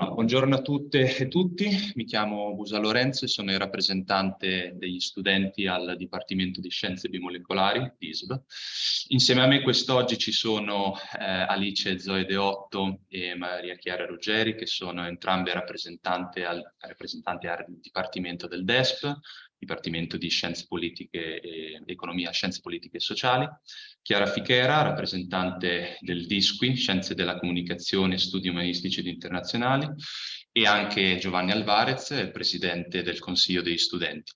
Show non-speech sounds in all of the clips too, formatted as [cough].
Buongiorno a tutte e tutti, mi chiamo Busa Lorenzo e sono il rappresentante degli studenti al Dipartimento di Scienze Bimolecolari, DISB. Insieme a me quest'oggi ci sono eh, Alice Zoe Deotto e Maria Chiara Ruggeri, che sono entrambe rappresentanti al, rappresentanti al Dipartimento del DESP, Dipartimento di Scienze Politiche e Economia, Scienze Politiche e Sociali, Chiara Fichera, rappresentante del DISQUI, Scienze della Comunicazione Studi Umanistici ed Internazionali, e anche Giovanni Alvarez, presidente del Consiglio degli Studenti.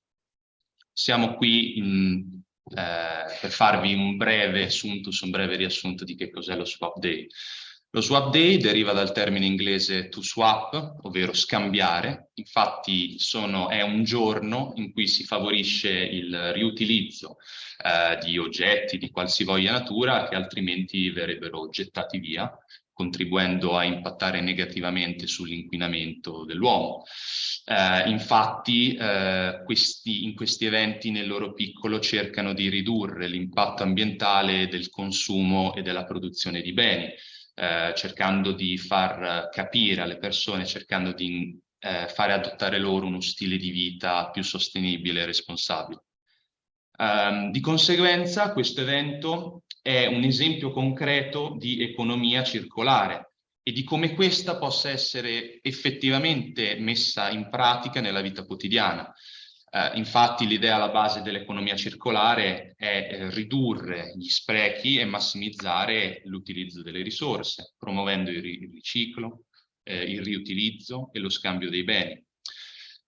Siamo qui in, eh, per farvi un breve assuntus, un breve riassunto di che cos'è lo Swap Day. Lo swap day deriva dal termine inglese to swap, ovvero scambiare. Infatti sono, è un giorno in cui si favorisce il riutilizzo eh, di oggetti di qualsivoglia natura che altrimenti verrebbero gettati via, contribuendo a impattare negativamente sull'inquinamento dell'uomo. Eh, infatti eh, questi, in questi eventi nel loro piccolo cercano di ridurre l'impatto ambientale del consumo e della produzione di beni, eh, cercando di far capire alle persone, cercando di eh, fare adottare loro uno stile di vita più sostenibile e responsabile. Um, di conseguenza questo evento è un esempio concreto di economia circolare e di come questa possa essere effettivamente messa in pratica nella vita quotidiana. Eh, infatti l'idea alla base dell'economia circolare è eh, ridurre gli sprechi e massimizzare l'utilizzo delle risorse, promuovendo il, ri il riciclo, eh, il riutilizzo e lo scambio dei beni.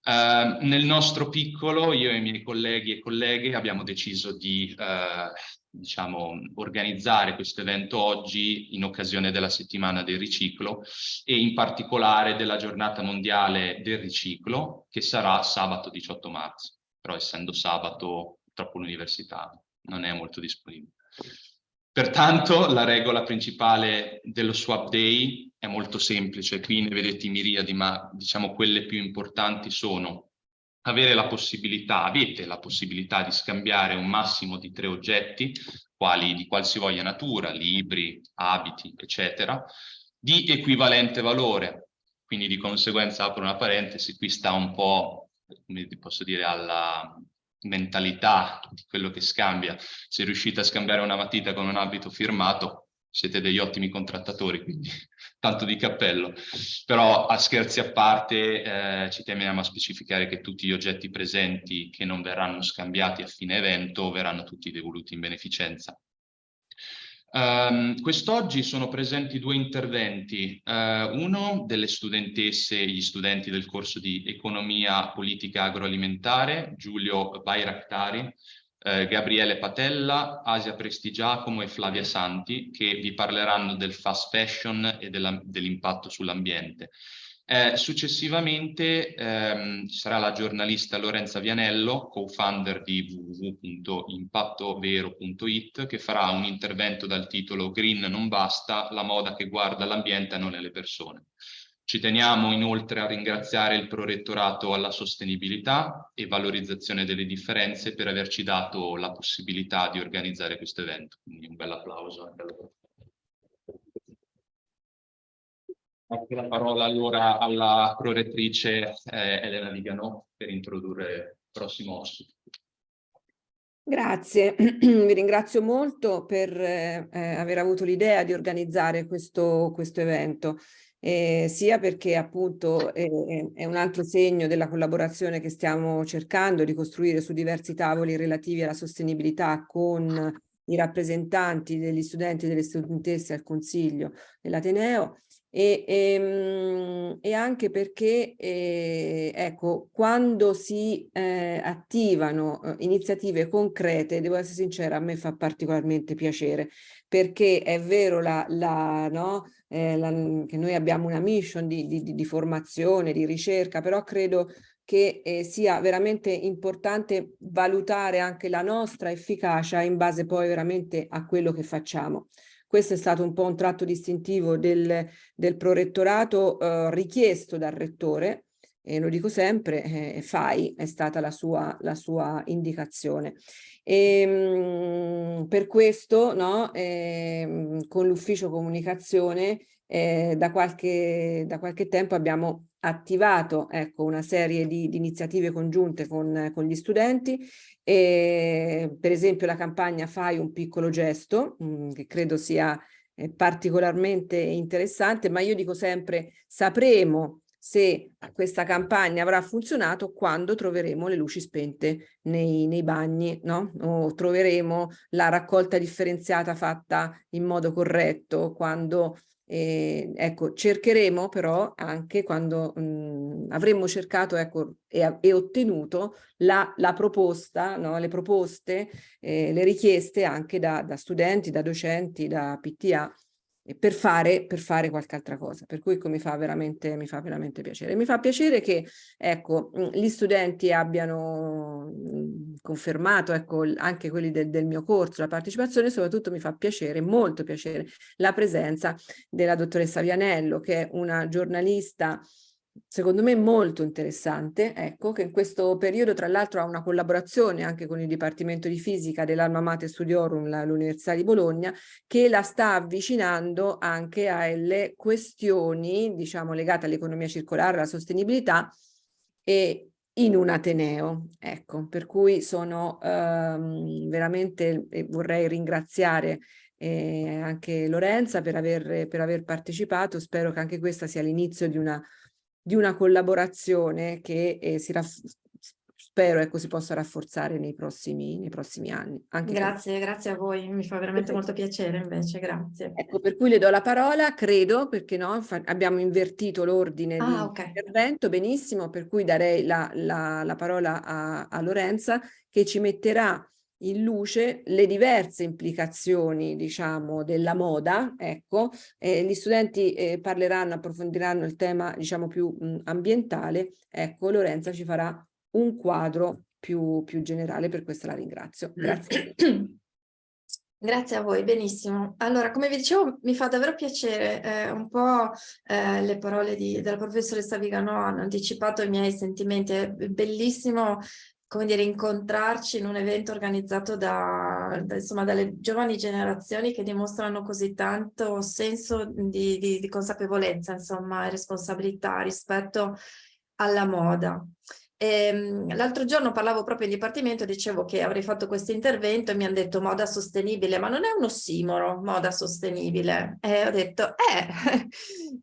Uh, nel nostro piccolo, io e i miei colleghi e colleghe abbiamo deciso di uh, diciamo, organizzare questo evento oggi in occasione della settimana del riciclo e in particolare della giornata mondiale del riciclo che sarà sabato 18 marzo, però essendo sabato purtroppo l'università non è molto disponibile. Pertanto la regola principale dello swap day è molto semplice, qui ne vedete miriadi, ma diciamo quelle più importanti sono avere la possibilità, avete la possibilità di scambiare un massimo di tre oggetti, quali di qualsivoglia natura, libri, abiti, eccetera, di equivalente valore. Quindi di conseguenza apro una parentesi, qui sta un po', come posso dire, alla mentalità di quello che scambia. Se riuscite a scambiare una matita con un abito firmato, siete degli ottimi contrattatori, quindi [laughs] tanto di cappello. Però a scherzi a parte eh, ci teniamo a specificare che tutti gli oggetti presenti che non verranno scambiati a fine evento verranno tutti devoluti in beneficenza. Um, Quest'oggi sono presenti due interventi, uh, uno delle studentesse e gli studenti del corso di Economia Politica Agroalimentare, Giulio Bairaktari, eh, Gabriele Patella, Asia Prestigiacomo e Flavia Santi, che vi parleranno del fast fashion e dell'impatto sull'ambiente. Eh, successivamente ehm, ci sarà la giornalista Lorenza Vianello, co-founder di www.impattovero.it, che farà un intervento dal titolo Green non basta, la moda che guarda l'ambiente e non le persone. Ci teniamo inoltre a ringraziare il Prorettorato alla sostenibilità e valorizzazione delle differenze per averci dato la possibilità di organizzare questo evento. Quindi un bel applauso. Ecco la parola allora alla prorettrice eh, Elena Vigano per introdurre il prossimo ospite. Grazie, [clears throat] vi ringrazio molto per eh, aver avuto l'idea di organizzare questo, questo evento eh, sia perché appunto eh, è un altro segno della collaborazione che stiamo cercando di costruire su diversi tavoli relativi alla sostenibilità con i rappresentanti degli studenti e delle studentesse al Consiglio dell'Ateneo. E, e, ehm, e, anche perché eh, ecco, quando si eh, attivano eh, iniziative concrete, devo essere sincera, a me fa particolarmente piacere perché è vero la, la, no, eh, la, che noi abbiamo una mission di, di, di, formazione, di ricerca, però credo che eh, sia veramente importante valutare anche la nostra efficacia in base poi veramente a quello che facciamo. Questo è stato un po' un tratto distintivo del, del prorettorato eh, richiesto dal rettore, e lo dico sempre, eh, FAI è stata la sua, la sua indicazione. E, ehm, mh, per questo no, eh, con l'ufficio comunicazione eh, da, qualche, da qualche tempo abbiamo attivato ecco, una serie di, di iniziative congiunte con, con, gli studenti, e, per esempio la campagna Fai un piccolo gesto, mh, mm, che credo sia eh, particolarmente interessante, ma io dico sempre sapremo se questa campagna avrà funzionato quando troveremo le luci spente nei, nei bagni, no? o troveremo la raccolta differenziata fatta in modo corretto, quando eh, ecco, cercheremo però anche quando mh, avremmo cercato ecco, e, e ottenuto la, la proposta, no? le proposte, eh, le richieste anche da, da studenti, da docenti, da PTA per fare, per fare qualche altra cosa. Per cui mi fa, veramente, mi fa veramente piacere. Mi fa piacere che ecco, gli studenti abbiano confermato, ecco, anche quelli del, del mio corso, la partecipazione, soprattutto mi fa piacere, molto piacere, la presenza della dottoressa Vianello, che è una giornalista secondo me molto interessante, ecco, che in questo periodo tra l'altro ha una collaborazione anche con il Dipartimento di Fisica dell'Alma Mater Studiorum, l'Università di Bologna, che la sta avvicinando anche alle questioni, diciamo, legate all'economia circolare, alla sostenibilità e in un Ateneo, ecco, per cui sono ehm, veramente, vorrei ringraziare eh, anche Lorenza per aver, per aver partecipato, spero che anche questa sia l'inizio di una di una collaborazione che eh, si spero ecco, si possa rafforzare nei prossimi, nei prossimi anni. Anche grazie, per... grazie a voi, mi fa veramente molto piacere invece, grazie. Ecco, per cui le do la parola, credo, perché no, abbiamo invertito l'ordine ah, okay. intervento, benissimo, per cui darei la, la, la parola a, a Lorenza che ci metterà in luce le diverse implicazioni, diciamo, della moda, ecco, eh, gli studenti eh, parleranno, approfondiranno il tema, diciamo, più mh, ambientale, ecco, Lorenza ci farà un quadro più, più generale, per questo la ringrazio. Grazie. [clears throat] Grazie a voi, benissimo. Allora, come vi dicevo, mi fa davvero piacere, eh, un po' eh, le parole di, della professoressa Vigano hanno anticipato i miei sentimenti, è bellissimo come dire, incontrarci in un evento organizzato da, da, insomma, dalle giovani generazioni che dimostrano così tanto senso di, di, di consapevolezza, insomma, e responsabilità rispetto alla moda. Ehm, l'altro giorno parlavo proprio in dipartimento e dicevo che avrei fatto questo intervento e mi hanno detto moda sostenibile, ma non è un ossimoro, moda sostenibile. E ho detto, eh,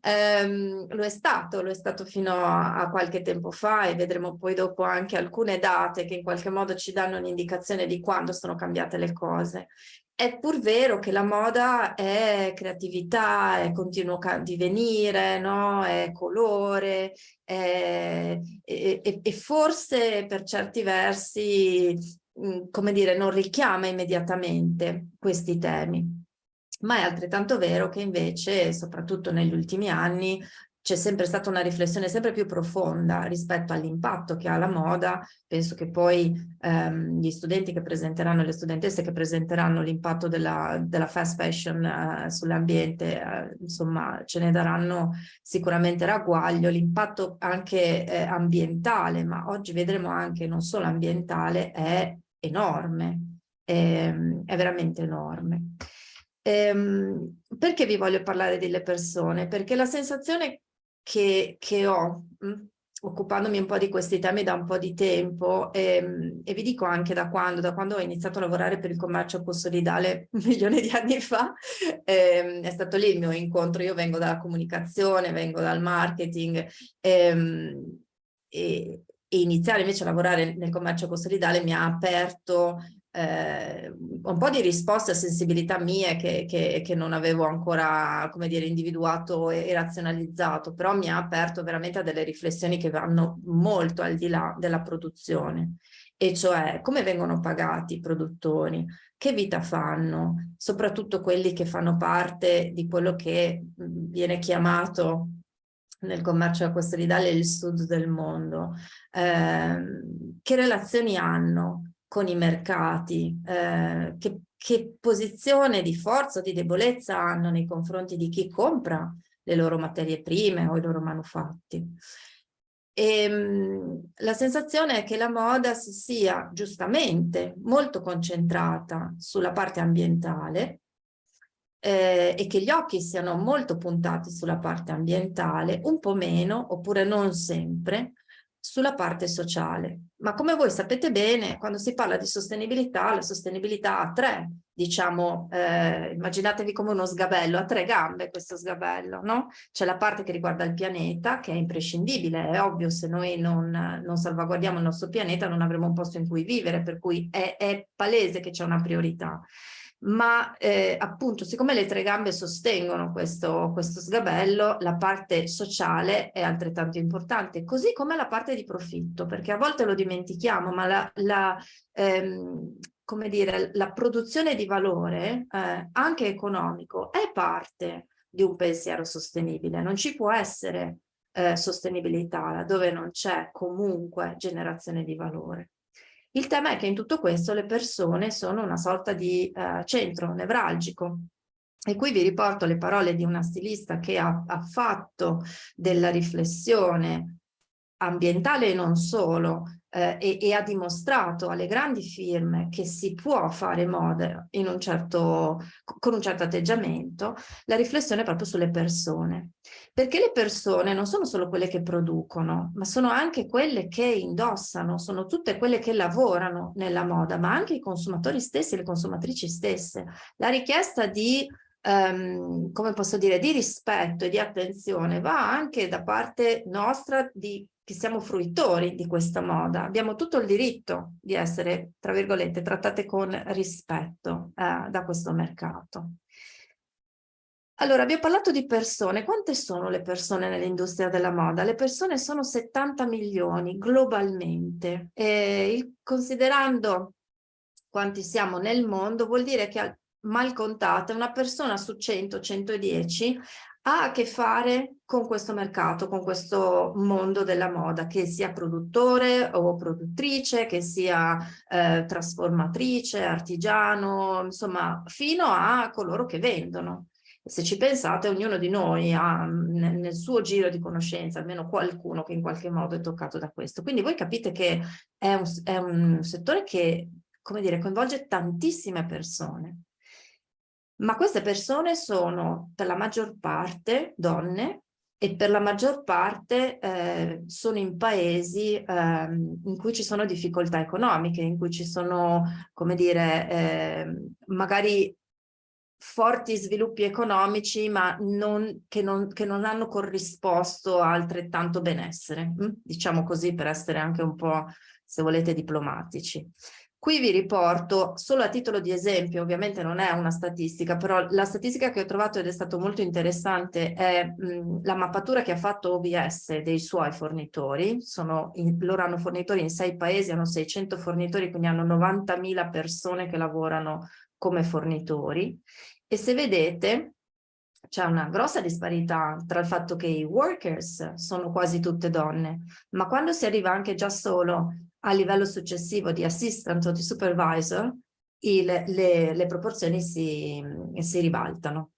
[laughs] ehm, lo è stato, lo è stato fino a, a, qualche tempo fa e vedremo poi dopo anche alcune date che in qualche modo ci danno un'indicazione di quando sono cambiate le cose. È pur vero che la moda è creatività, è continuo divenire, no? è colore, è, e, e forse per certi versi, mhmm, come dire, non richiama immediatamente questi temi. Ma è altrettanto vero che invece, soprattutto negli ultimi anni, c'è sempre stata una riflessione sempre più profonda rispetto all'impatto che ha la moda. Penso che poi ehm, gli studenti che presenteranno, le studentesse che presenteranno l'impatto della, della, fast fashion eh, sull'ambiente, eh, insomma, ce ne daranno sicuramente ragguaglio. L'impatto anche eh, ambientale, ma oggi vedremo anche non solo ambientale, è enorme, è, è veramente enorme. Ehm, perché vi voglio parlare delle persone? Perché la sensazione che, che ho, mm, occupandomi un po' di questi temi da un po' di tempo e, ehm, e, vi dico anche da quando, da quando ho iniziato a lavorare per il commercio ecosolidale [laughs] un milione di anni fa, eh, è stato lì il mio incontro, io vengo dalla comunicazione, vengo dal marketing ehm, e, e iniziare invece a lavorare nel commercio ecosolidale mi ha aperto eh, un po' di risposte a sensibilità mie che, che, che, non avevo ancora, come dire, individuato e, e, razionalizzato, però mi ha aperto veramente a delle riflessioni che vanno molto al di là della produzione, e cioè come vengono pagati i produttori, che vita fanno, soprattutto quelli che fanno parte di quello che viene chiamato nel commercio acquasolidale il sud del mondo, eh, che relazioni hanno, con i mercati, eh, che, che posizione di forza o di debolezza hanno nei confronti di chi compra le loro materie prime o i loro manufatti. E, ehm, la sensazione è che la moda si sia giustamente molto concentrata sulla parte ambientale, eh, e che gli occhi siano molto puntati sulla parte ambientale, un po' meno, oppure non sempre, sulla parte sociale. Ma come voi sapete bene, quando si parla di sostenibilità, la sostenibilità ha tre, diciamo, eh, immaginatevi come uno sgabello, ha tre gambe questo sgabello, no? C'è la parte che riguarda il pianeta, che è imprescindibile, è ovvio, se noi non, non salvaguardiamo il nostro pianeta non avremo un posto in cui vivere, per cui è, è palese che c'è una priorità ma eh, appunto siccome le tre gambe sostengono questo, questo sgabello, la parte sociale è altrettanto importante, così come la parte di profitto, perché a volte lo dimentichiamo, ma la, la, ehm, dire, la produzione di valore, eh, anche economico, è parte di un pensiero sostenibile, non ci può essere eh, sostenibilità dove non c'è comunque generazione di valore. Il tema è che in tutto questo le persone sono una sorta di eh, centro nevralgico. E qui vi riporto le parole di una stilista che ha, ha fatto della riflessione ambientale e non solo, eh, e, e, ha dimostrato alle grandi firme che si può fare moda un certo, con un certo atteggiamento, la riflessione proprio sulle persone. Perché le persone non sono solo quelle che producono, ma sono anche quelle che indossano, sono tutte quelle che lavorano nella moda, ma anche i consumatori stessi, le consumatrici stesse. La richiesta di Um, come posso dire, di rispetto e di attenzione va anche da parte nostra di che siamo fruitori di questa moda, abbiamo tutto il diritto di essere, tra virgolette, trattate con rispetto eh, da questo mercato. Allora, abbiamo parlato di persone. Quante sono le persone nell'industria della moda? Le persone sono 70 milioni globalmente. Il, considerando quanti siamo nel mondo, vuol dire che mal contate una persona su 100-110 ha a che fare con questo mercato, con questo mondo della moda, che sia produttore o produttrice, che sia eh, trasformatrice, artigiano, insomma, fino a coloro che vendono. Se ci pensate, ognuno di noi ha nel, suo giro di conoscenza almeno qualcuno che in qualche modo è toccato da questo. Quindi voi capite che è un, è un settore che, come dire, coinvolge tantissime persone ma queste persone sono per la maggior parte donne e per la maggior parte eh, sono in paesi eh, in cui ci sono difficoltà economiche, in cui ci sono, come dire, eh, magari forti sviluppi economici ma non, che, non, che, non, hanno corrisposto altrettanto benessere, hm? diciamo così per essere anche un po', se volete, diplomatici. Qui vi riporto, solo a titolo di esempio, ovviamente non è una statistica, però la statistica che ho trovato ed è stato molto interessante è mh, la mappatura che ha fatto OBS dei suoi fornitori. In, loro hanno fornitori in sei paesi, hanno 600 fornitori, quindi hanno 90.000 persone che lavorano come fornitori. E se vedete, c'è una grossa disparità tra il fatto che i workers sono quasi tutte donne, ma quando si arriva anche già solo a livello successivo di assistant o di supervisor il, le, le, proporzioni si, si ribaltano.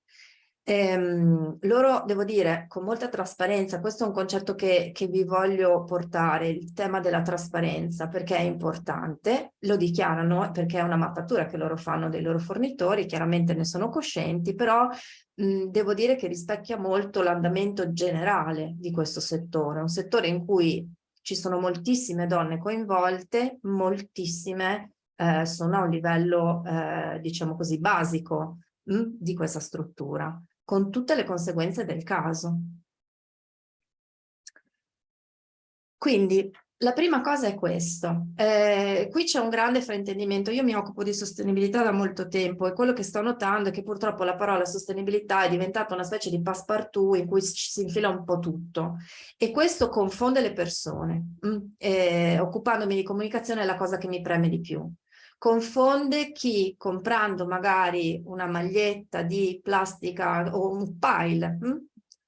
Ehm, loro, devo dire, con molta trasparenza, questo è un concetto che, che, vi voglio portare, il tema della trasparenza, perché è importante, lo dichiarano perché è una mappatura che loro fanno dei loro fornitori, chiaramente ne sono coscienti, però mh, devo dire che rispecchia molto l'andamento generale di questo settore, un settore in cui ci sono moltissime donne coinvolte, moltissime eh, sono a un livello, eh, diciamo così, basico mh, hm, di questa struttura, con tutte le conseguenze del caso. Quindi la prima cosa è questo, eh, qui c'è un grande fraintendimento, io mi occupo di sostenibilità da molto tempo e quello che sto notando è che purtroppo la parola sostenibilità è diventata una specie di passepartout in cui ci si infila un po' tutto e questo confonde le persone, mm? eh, occupandomi di comunicazione è la cosa che mi preme di più. Confonde chi comprando magari una maglietta di plastica o un pile mm?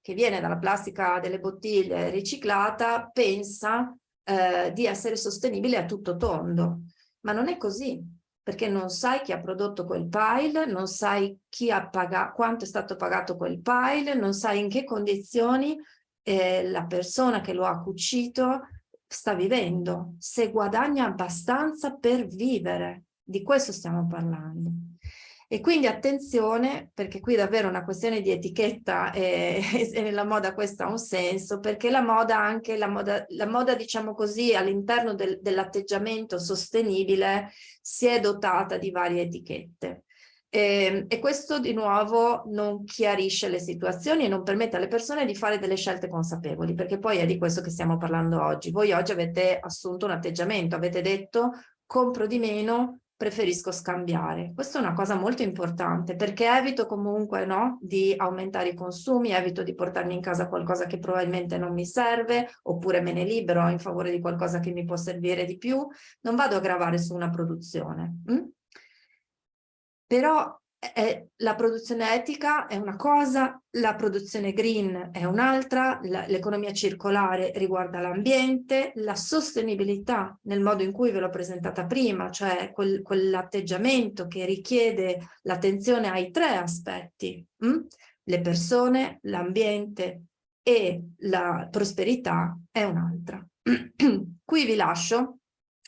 che viene dalla plastica delle bottiglie riciclata pensa eh, di essere sostenibile a tutto tondo, ma non è così, perché non sai chi ha prodotto quel pile, non sai pagato, quanto è stato pagato quel pile, non sai in che condizioni eh, la persona che lo ha cucito sta vivendo, se guadagna abbastanza per vivere, di questo stiamo parlando. E quindi attenzione, perché qui davvero è una questione di etichetta e, [laughs] e nella moda questo ha un senso, perché la moda anche, la moda, la moda diciamo così, all'interno del, dell'atteggiamento sostenibile si è dotata di varie etichette. E, ehm, e, questo di nuovo non chiarisce le situazioni e non permette alle persone di fare delle scelte consapevoli, perché poi è di questo che stiamo parlando oggi. Voi oggi avete assunto un atteggiamento, avete detto compro di meno, preferisco scambiare. Questa è una cosa molto importante perché evito comunque no, di aumentare i consumi, evito di portarmi in casa qualcosa che probabilmente non mi serve oppure me ne libero in favore di qualcosa che mi può servire di più. Non vado a gravare su una produzione. Hm? Però è, la produzione etica è una cosa, la produzione green è un'altra, l'economia circolare riguarda l'ambiente, la sostenibilità nel modo in cui ve l'ho presentata prima, cioè quel, quell'atteggiamento che richiede l'attenzione ai tre aspetti, hm? le persone, l'ambiente e la prosperità è un'altra. [clears throat] Qui vi lascio,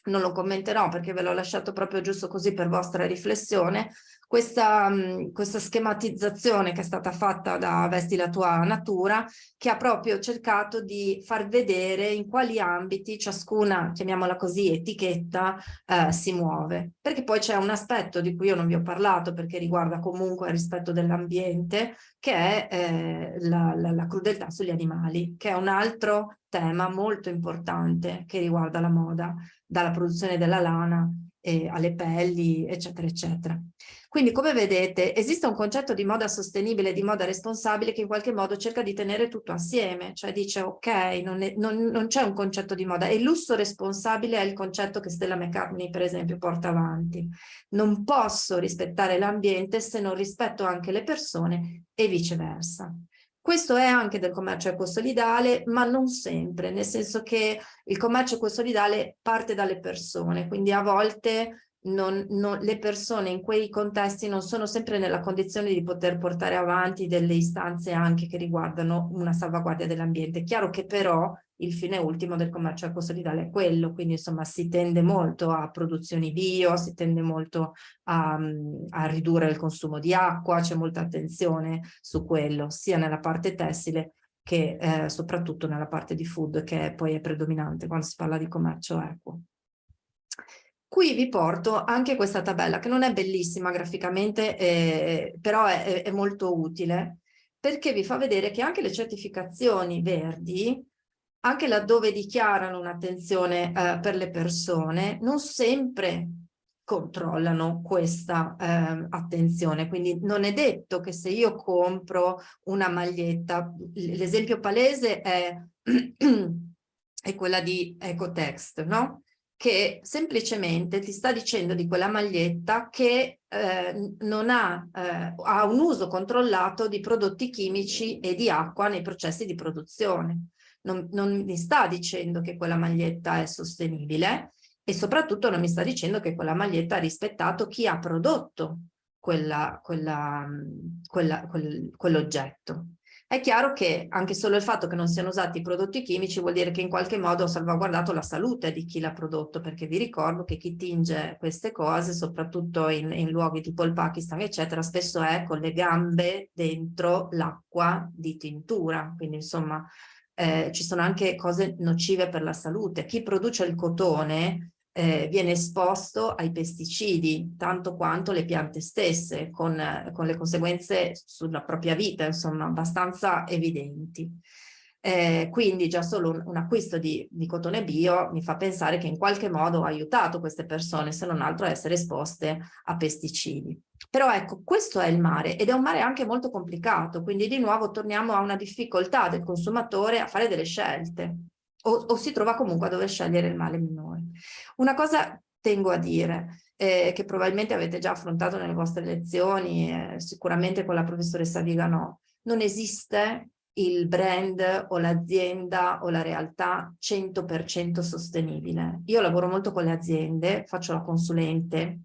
non lo commenterò perché ve l'ho lasciato proprio giusto così per vostra riflessione, questa, questa schematizzazione che è stata fatta da Vesti la tua natura, che ha proprio cercato di far vedere in quali ambiti ciascuna, chiamiamola così, etichetta eh, si muove. Perché poi c'è un aspetto di cui io non vi ho parlato perché riguarda comunque il rispetto dell'ambiente, che è eh, la, la, la crudeltà sugli animali, che è un altro tema molto importante che riguarda la moda, dalla produzione della lana eh, alle pelli, eccetera, eccetera. Quindi come vedete esiste un concetto di moda sostenibile, di moda responsabile che in qualche modo cerca di tenere tutto assieme, cioè dice ok, non, c'è un concetto di moda il lusso responsabile è il concetto che Stella McCartney per esempio porta avanti. Non posso rispettare l'ambiente se non rispetto anche le persone e viceversa. Questo è anche del commercio ecosolidale, ma non sempre, nel senso che il commercio ecosolidale parte dalle persone, quindi a volte non, non, le persone in quei contesti non sono sempre nella condizione di poter portare avanti delle istanze anche che riguardano una salvaguardia dell'ambiente. Chiaro che però il fine ultimo del commercio ecosolidale è quello, quindi insomma si tende molto a produzioni bio, si tende molto a, a ridurre il consumo di acqua, c'è molta attenzione su quello, sia nella parte tessile che eh, soprattutto nella parte di food che poi è predominante quando si parla di commercio equo. Qui vi porto anche questa tabella che non è bellissima graficamente, eh, però è, è molto utile perché vi fa vedere che anche le certificazioni verdi, anche laddove dichiarano un'attenzione eh, per le persone, non sempre controllano questa eh, attenzione. Quindi non è detto che se io compro una maglietta, l'esempio palese è, [clears throat] è quella di Ecotext, no? Che semplicemente ti sta dicendo di quella maglietta che eh, non ha, eh, ha un uso controllato di prodotti chimici e di acqua nei processi di produzione. Non, non mi sta dicendo che quella maglietta è sostenibile e soprattutto non mi sta dicendo che quella maglietta ha rispettato chi ha prodotto quella, quella, quel, quell'oggetto. È chiaro che anche solo il fatto che non siano usati prodotti chimici vuol dire che in qualche modo ho salvaguardato la salute di chi l'ha prodotto, perché vi ricordo che chi tinge queste cose, soprattutto in, in luoghi tipo il Pakistan, eccetera, spesso è con le gambe dentro l'acqua di tintura, quindi insomma eh, ci sono anche cose nocive per la salute. Chi produce il cotone eh, viene esposto ai pesticidi, tanto quanto le piante stesse, con, con le conseguenze sulla propria vita, insomma, abbastanza evidenti. Eh, quindi già solo un, un acquisto di, di, cotone bio mi fa pensare che in qualche modo ha aiutato queste persone, se non altro a essere esposte a pesticidi. Però ecco, questo è il mare ed è un mare anche molto complicato, quindi di nuovo torniamo a una difficoltà del consumatore a fare delle scelte o, o si trova comunque a dover scegliere il male minore. Una cosa tengo a dire, eh, che probabilmente avete già affrontato nelle vostre lezioni, eh, sicuramente con la professoressa Vigano, non esiste il brand o l'azienda o la realtà 100% sostenibile. Io lavoro molto con le aziende, faccio la consulente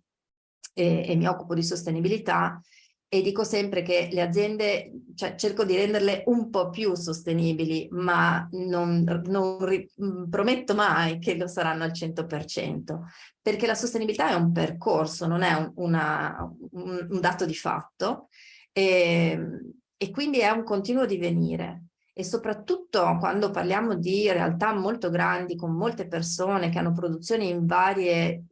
e, e mi occupo di sostenibilità e dico sempre che le aziende, cioè cerco di renderle un po' più sostenibili, ma non, non mm, prometto mai che lo saranno al 100%, perché la sostenibilità è un percorso, non è un, una, un, un dato di fatto, e, ehm, e quindi è un continuo divenire. E soprattutto quando parliamo di realtà molto grandi, con molte persone che hanno produzioni in, varie,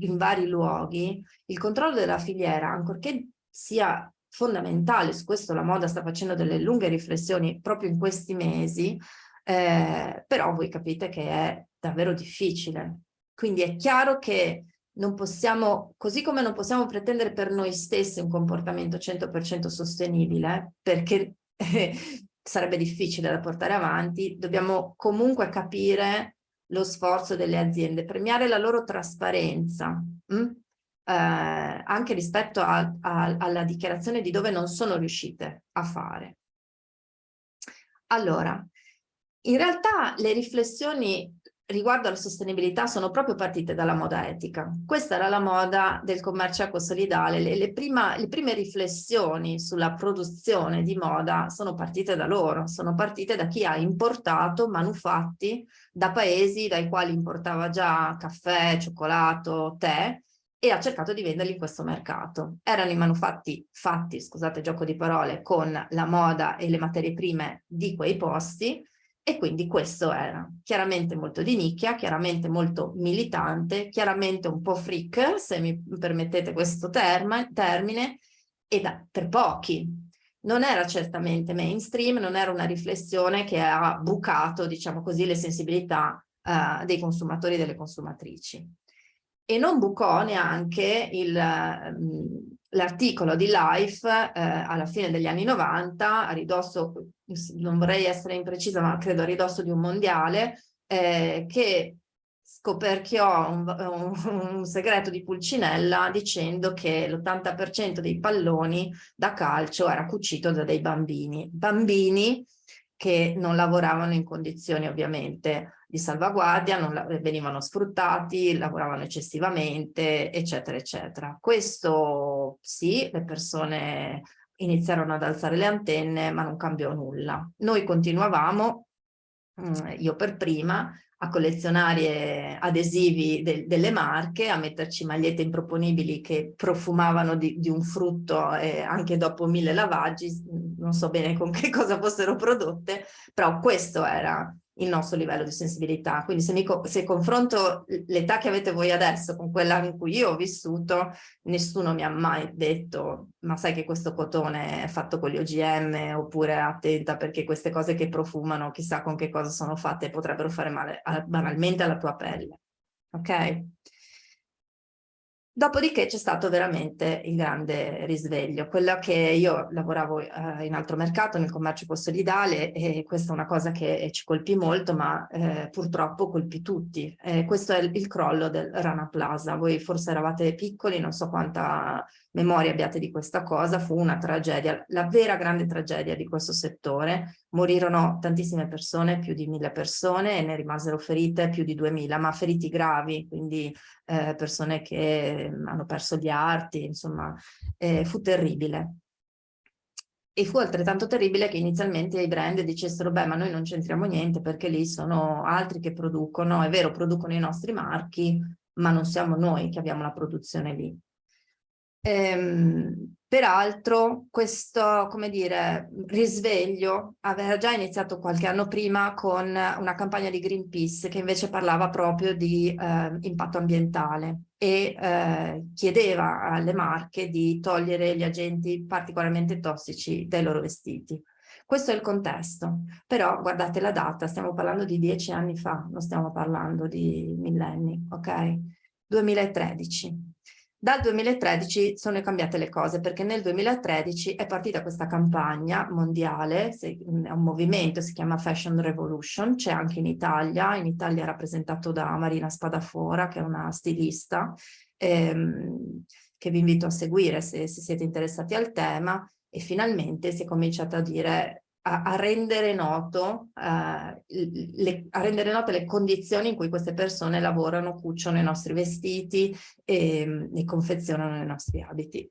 in vari luoghi, il controllo della filiera, ancorché sia fondamentale, su questo la moda sta facendo delle lunghe riflessioni proprio in questi mesi, eh, però voi capite che è davvero difficile. Quindi è chiaro che non possiamo, così come non possiamo pretendere per noi stessi un comportamento 100% sostenibile, perché [laughs] sarebbe difficile da portare avanti, dobbiamo comunque capire lo sforzo delle aziende, premiare la loro trasparenza, hm? Eh, anche rispetto a, a, alla dichiarazione di dove non sono riuscite a fare. Allora, in realtà le riflessioni riguardo alla sostenibilità sono proprio partite dalla moda etica. Questa era la moda del commercio ecosolidale. Le, le, prima, le prime riflessioni sulla produzione di moda sono partite da loro, sono partite da chi ha importato manufatti da paesi dai quali importava già caffè, cioccolato, tè e ha cercato di venderli in questo mercato. Erano i manufatti fatti, scusate gioco di parole, con la moda e le materie prime di quei posti e quindi questo era chiaramente molto di nicchia, chiaramente molto militante, chiaramente un po' freak, se mi permettete questo term termine, e da, per pochi. Non era certamente mainstream, non era una riflessione che ha bucato, diciamo così, le sensibilità uh, dei consumatori e delle consumatrici e non bucò neanche l'articolo di Life eh, alla fine degli anni 90, a ridosso, non vorrei essere imprecisa, ma credo a ridosso di un mondiale, eh, che scoperchiò un, un, un, segreto di Pulcinella dicendo che l'80% dei palloni da calcio era cucito da dei bambini. Bambini che non lavoravano in condizioni ovviamente di salvaguardia, non venivano sfruttati, lavoravano eccessivamente, eccetera, eccetera. Questo sì, le persone iniziarono ad alzare le antenne, ma non cambiò nulla. Noi continuavamo, mm, io per prima, a collezionare adesivi de delle marche, a metterci magliette improponibili che profumavano di, di un frutto eh, anche dopo mille lavaggi, non so bene con che cosa fossero prodotte, però questo era il nostro livello di sensibilità. Quindi se, mi, se confronto l'età che avete voi adesso con quella in cui io ho vissuto, nessuno mi ha mai detto ma sai che questo cotone è fatto con gli OGM oppure attenta perché queste cose che profumano chissà con che cosa sono fatte potrebbero fare male banalmente alla tua pelle. Ok? Dopodiché c'è stato veramente il grande risveglio, quello che io lavoravo eh, in altro mercato, nel commercio postsolidale e questa è una cosa che ci colpì molto ma eh, purtroppo colpì tutti. Eh, questo è il, il crollo del Rana Plaza, voi forse eravate piccoli, non so quanta memoria abbiate di questa cosa, fu una tragedia, la vera grande tragedia di questo settore. Morirono tantissime persone, più di mille persone, e ne rimasero ferite più di duemila, ma feriti gravi, quindi eh, persone che mm, hanno perso gli arti, insomma, eh, fu terribile. E fu altrettanto terribile che inizialmente i brand dicessero, beh, ma noi non c'entriamo niente perché lì sono altri che producono, è vero, producono i nostri marchi, ma non siamo noi che abbiamo la produzione lì. Ehm, peraltro questo, come dire, risveglio aveva già iniziato qualche anno prima con una campagna di Greenpeace che invece parlava proprio di eh, impatto ambientale e eh, chiedeva alle marche di togliere gli agenti particolarmente tossici dai loro vestiti. Questo è il contesto, però guardate la data, stiamo parlando di dieci anni fa, non stiamo parlando di millenni, ok? 2013. Dal 2013 sono cambiate le cose perché nel 2013 è partita questa campagna mondiale, è un movimento, si chiama Fashion Revolution, c'è anche in Italia, in Italia è rappresentato da Marina Spadafora che è una stilista ehm, che vi invito a seguire se, se siete interessati al tema e finalmente si è cominciato a dire a, a, rendere noto, uh, le, a rendere note le condizioni in cui queste persone lavorano, cuciono i nostri vestiti e, e confezionano i nostri abiti.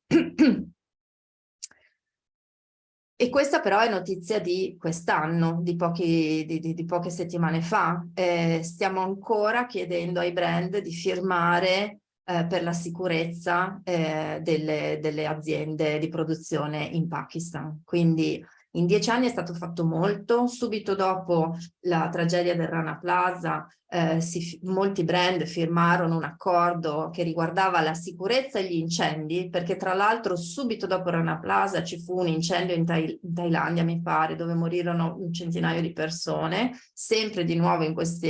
E questa però è notizia di quest'anno, di, di, di, di, poche settimane fa. Eh, stiamo ancora chiedendo ai brand di firmare eh, per la sicurezza eh, delle, delle aziende di produzione in Pakistan. Quindi in dieci anni è stato fatto molto, subito dopo la tragedia del Rana Plaza eh, si, molti brand firmarono un accordo che riguardava la sicurezza e gli incendi, perché tra l'altro subito dopo Rana Plaza ci fu un incendio in, Thail in, Thailandia, mi pare, dove morirono un centinaio di persone, sempre di nuovo in questi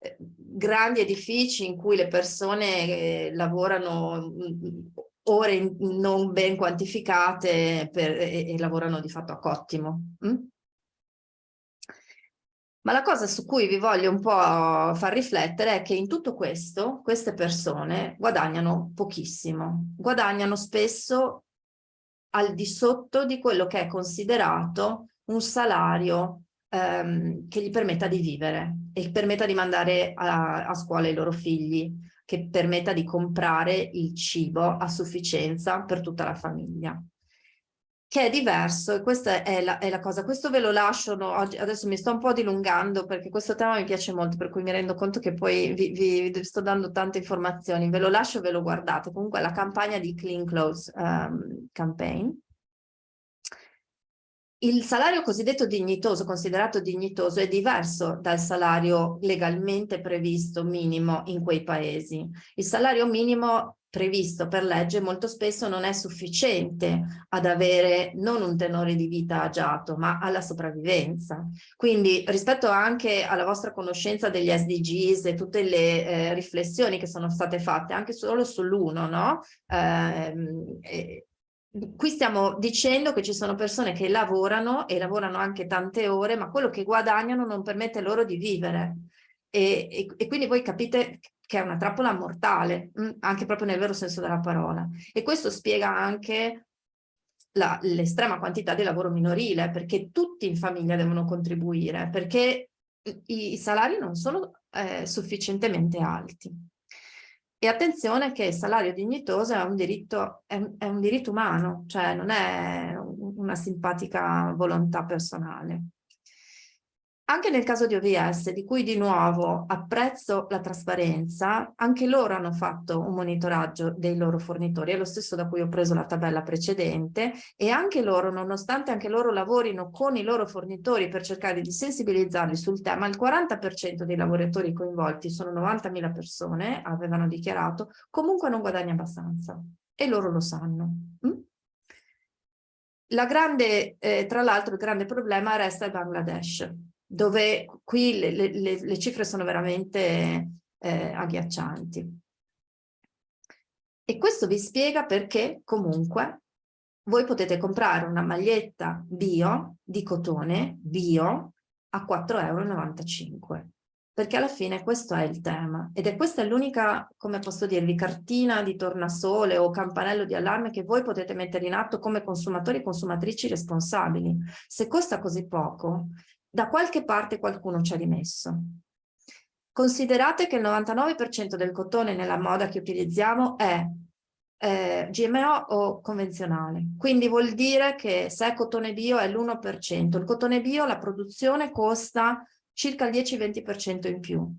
eh, grandi edifici in cui le persone eh, lavorano ore non ben quantificate per, e, e, lavorano di fatto a cottimo. Mm? Ma la cosa su cui vi voglio un po' far riflettere è che in tutto questo queste persone guadagnano pochissimo, guadagnano spesso al di sotto di quello che è considerato un salario ehm, che gli permetta di vivere e permetta di mandare a, a scuola i loro figli che permetta di comprare il cibo a sufficienza per tutta la famiglia. Che è diverso e questa è la, è la cosa, questo ve lo lascio, no, adesso mi sto un po' dilungando perché questo tema mi piace molto per cui mi rendo conto che poi vi, vi, vi sto dando tante informazioni, ve lo lascio e ve lo guardate, comunque la campagna di Clean Clothes um, Campaign il salario cosiddetto dignitoso, considerato dignitoso, è diverso dal salario legalmente previsto minimo in quei paesi. Il salario minimo previsto per legge molto spesso non è sufficiente ad avere non un tenore di vita agiato, ma alla sopravvivenza. Quindi rispetto anche alla vostra conoscenza degli SDGs e tutte le eh, riflessioni che sono state fatte, anche solo sull'uno, no? Eh, qui stiamo dicendo che ci sono persone che lavorano e lavorano anche tante ore, ma quello che guadagnano non permette loro di vivere. E, e, e quindi voi capite che è una trappola mortale, mm, anche proprio nel vero senso della parola. E questo spiega anche l'estrema quantità di lavoro minorile, perché tutti in famiglia devono contribuire, perché i, i salari non sono eh, sufficientemente alti. E attenzione che il salario dignitoso è un diritto, è, è un diritto umano, cioè non è una simpatica volontà personale. Anche nel caso di OVS, di cui di nuovo apprezzo la trasparenza, anche loro hanno fatto un monitoraggio dei loro fornitori, è lo stesso da cui ho preso la tabella precedente, e anche loro, nonostante anche loro lavorino con i loro fornitori per cercare di sensibilizzarli sul tema, il 40% dei lavoratori coinvolti, sono 90.000 persone, avevano dichiarato, comunque non guadagna abbastanza, e loro lo sanno. Mm? La grande, eh, tra l'altro il grande problema resta il Bangladesh dove qui le, le, le cifre sono veramente eh, agghiaccianti. E questo vi spiega perché comunque voi potete comprare una maglietta bio di cotone bio a 4,95 euro perché alla fine questo è il tema ed è questa l'unica, come posso dirvi, cartina di tornasole o campanello di allarme che voi potete mettere in atto come consumatori e consumatrici responsabili. Se costa così poco, da qualche parte qualcuno ci ha rimesso. Considerate che il 99% del cotone nella moda che utilizziamo è eh, GMO o convenzionale. Quindi vuol dire che se è cotone bio è l'1%. Il cotone bio, la produzione costa circa il 10-20% in più.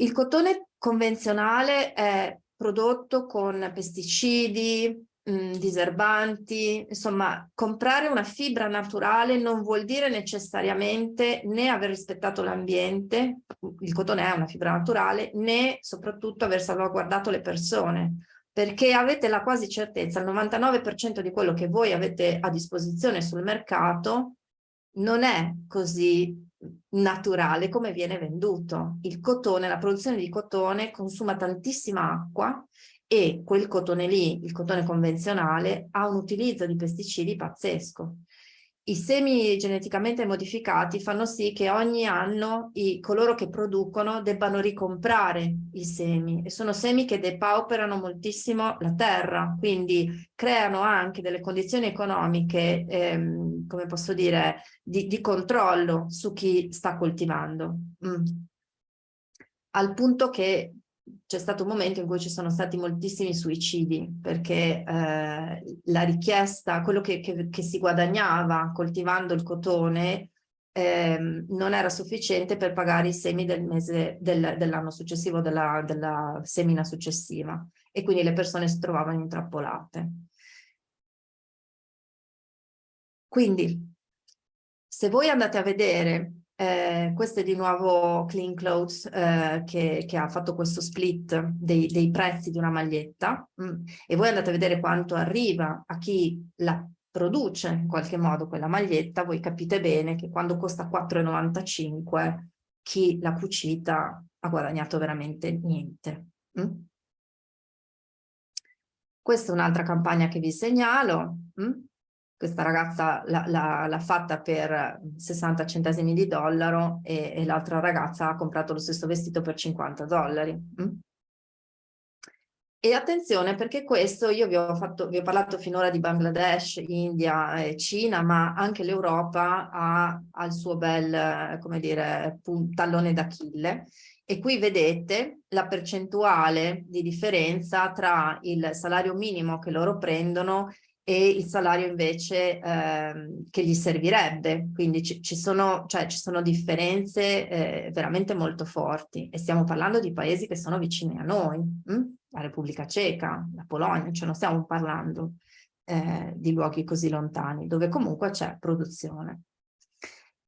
Il cotone convenzionale è prodotto con pesticidi, mh, diserbanti, insomma comprare una fibra naturale non vuol dire necessariamente né aver rispettato l'ambiente, il cotone è una fibra naturale, né soprattutto aver salvaguardato le persone perché avete la quasi certezza, il 99% di quello che voi avete a disposizione sul mercato non è così naturale come viene venduto. Il cotone, la produzione di cotone consuma tantissima acqua e quel cotone lì, il cotone convenzionale, ha un utilizzo di pesticidi pazzesco. I semi geneticamente modificati fanno sì che ogni anno i, coloro che producono debbano ricomprare i semi e sono semi che depauperano moltissimo la terra, quindi creano anche delle condizioni economiche, ehm, come posso dire, di, di, controllo su chi sta coltivando. Mm. Al punto che c'è stato un momento in cui ci sono stati moltissimi suicidi perché eh, la richiesta, quello che, che, che, si guadagnava coltivando il cotone eh, non era sufficiente per pagare i semi del mese del, dell'anno successivo, della, della semina successiva e quindi le persone si trovavano intrappolate. Quindi se voi andate a vedere eh, questo è di nuovo Clean Clothes eh, che, che, ha fatto questo split dei, dei prezzi di una maglietta mm, e voi andate a vedere quanto arriva a chi la produce in qualche modo quella maglietta, voi capite bene che quando costa 4,95 chi l'ha cucita ha guadagnato veramente niente. Mm? Questa è un'altra campagna che vi segnalo. Mm? Questa ragazza l'ha fatta per 60 centesimi di dollaro e, e l'altra ragazza ha comprato lo stesso vestito per 50 dollari. Mm? E attenzione perché questo, io vi ho, fatto, vi ho parlato finora di Bangladesh, India e Cina, ma anche l'Europa ha, ha, il suo bel, come dire, tallone d'Achille. E qui vedete la percentuale di differenza tra il salario minimo che loro prendono e il salario invece eh, che gli servirebbe. Quindi ci, ci, sono, cioè, ci sono, differenze eh, veramente molto forti e stiamo parlando di paesi che sono vicini a noi, hm? la Repubblica Ceca, la Polonia, cioè non stiamo parlando eh, di luoghi così lontani, dove comunque c'è produzione.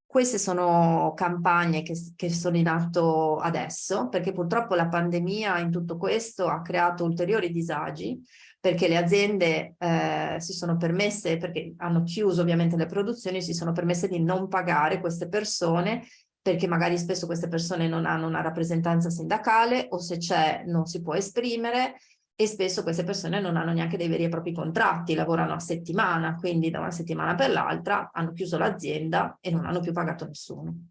Queste sono campagne che, che, sono in atto adesso, perché purtroppo la pandemia in tutto questo ha creato ulteriori disagi, perché le aziende eh, si sono permesse, perché hanno chiuso ovviamente le produzioni, si sono permesse di non pagare queste persone perché magari spesso queste persone non hanno una rappresentanza sindacale o se c'è non si può esprimere e spesso queste persone non hanno neanche dei veri e propri contratti, lavorano a settimana, quindi da una settimana per l'altra hanno chiuso l'azienda e non hanno più pagato nessuno.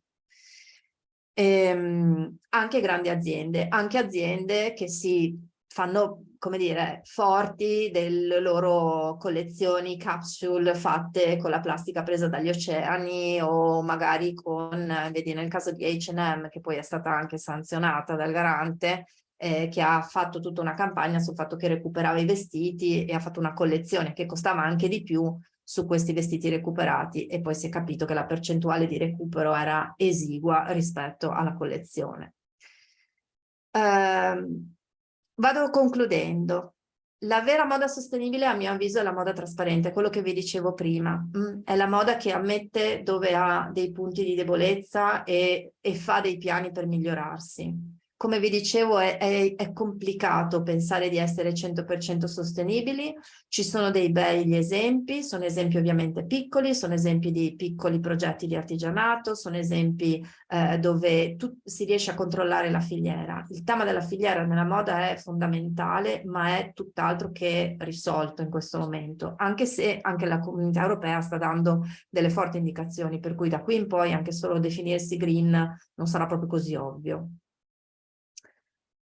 Ehm, anche grandi aziende, anche aziende che si fanno come dire, forti delle loro collezioni capsule fatte con la plastica presa dagli oceani o magari con, vedi nel caso di H&M che poi è stata anche sanzionata dal garante, eh, che ha fatto tutta una campagna sul fatto che recuperava i vestiti e ha fatto una collezione che costava anche di più su questi vestiti recuperati e poi si è capito che la percentuale di recupero era esigua rispetto alla collezione. Um, Vado concludendo. La vera moda sostenibile a mio avviso è la moda trasparente, quello che vi dicevo prima. Mm, è la moda che ammette dove ha dei punti di debolezza e, e fa dei piani per migliorarsi come vi dicevo è, è, è, complicato pensare di essere 100% sostenibili, ci sono dei begli esempi, sono esempi ovviamente piccoli, sono esempi di piccoli progetti di artigianato, sono esempi eh, dove tu, si riesce a controllare la filiera. Il tema della filiera nella moda è fondamentale, ma è tutt'altro che risolto in questo momento, anche se anche la comunità europea sta dando delle forti indicazioni, per cui da qui in poi anche solo definirsi green non sarà proprio così ovvio.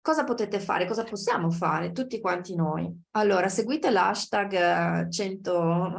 Cosa potete fare? Cosa possiamo fare? Tutti quanti noi. Allora, seguite l'hashtag 100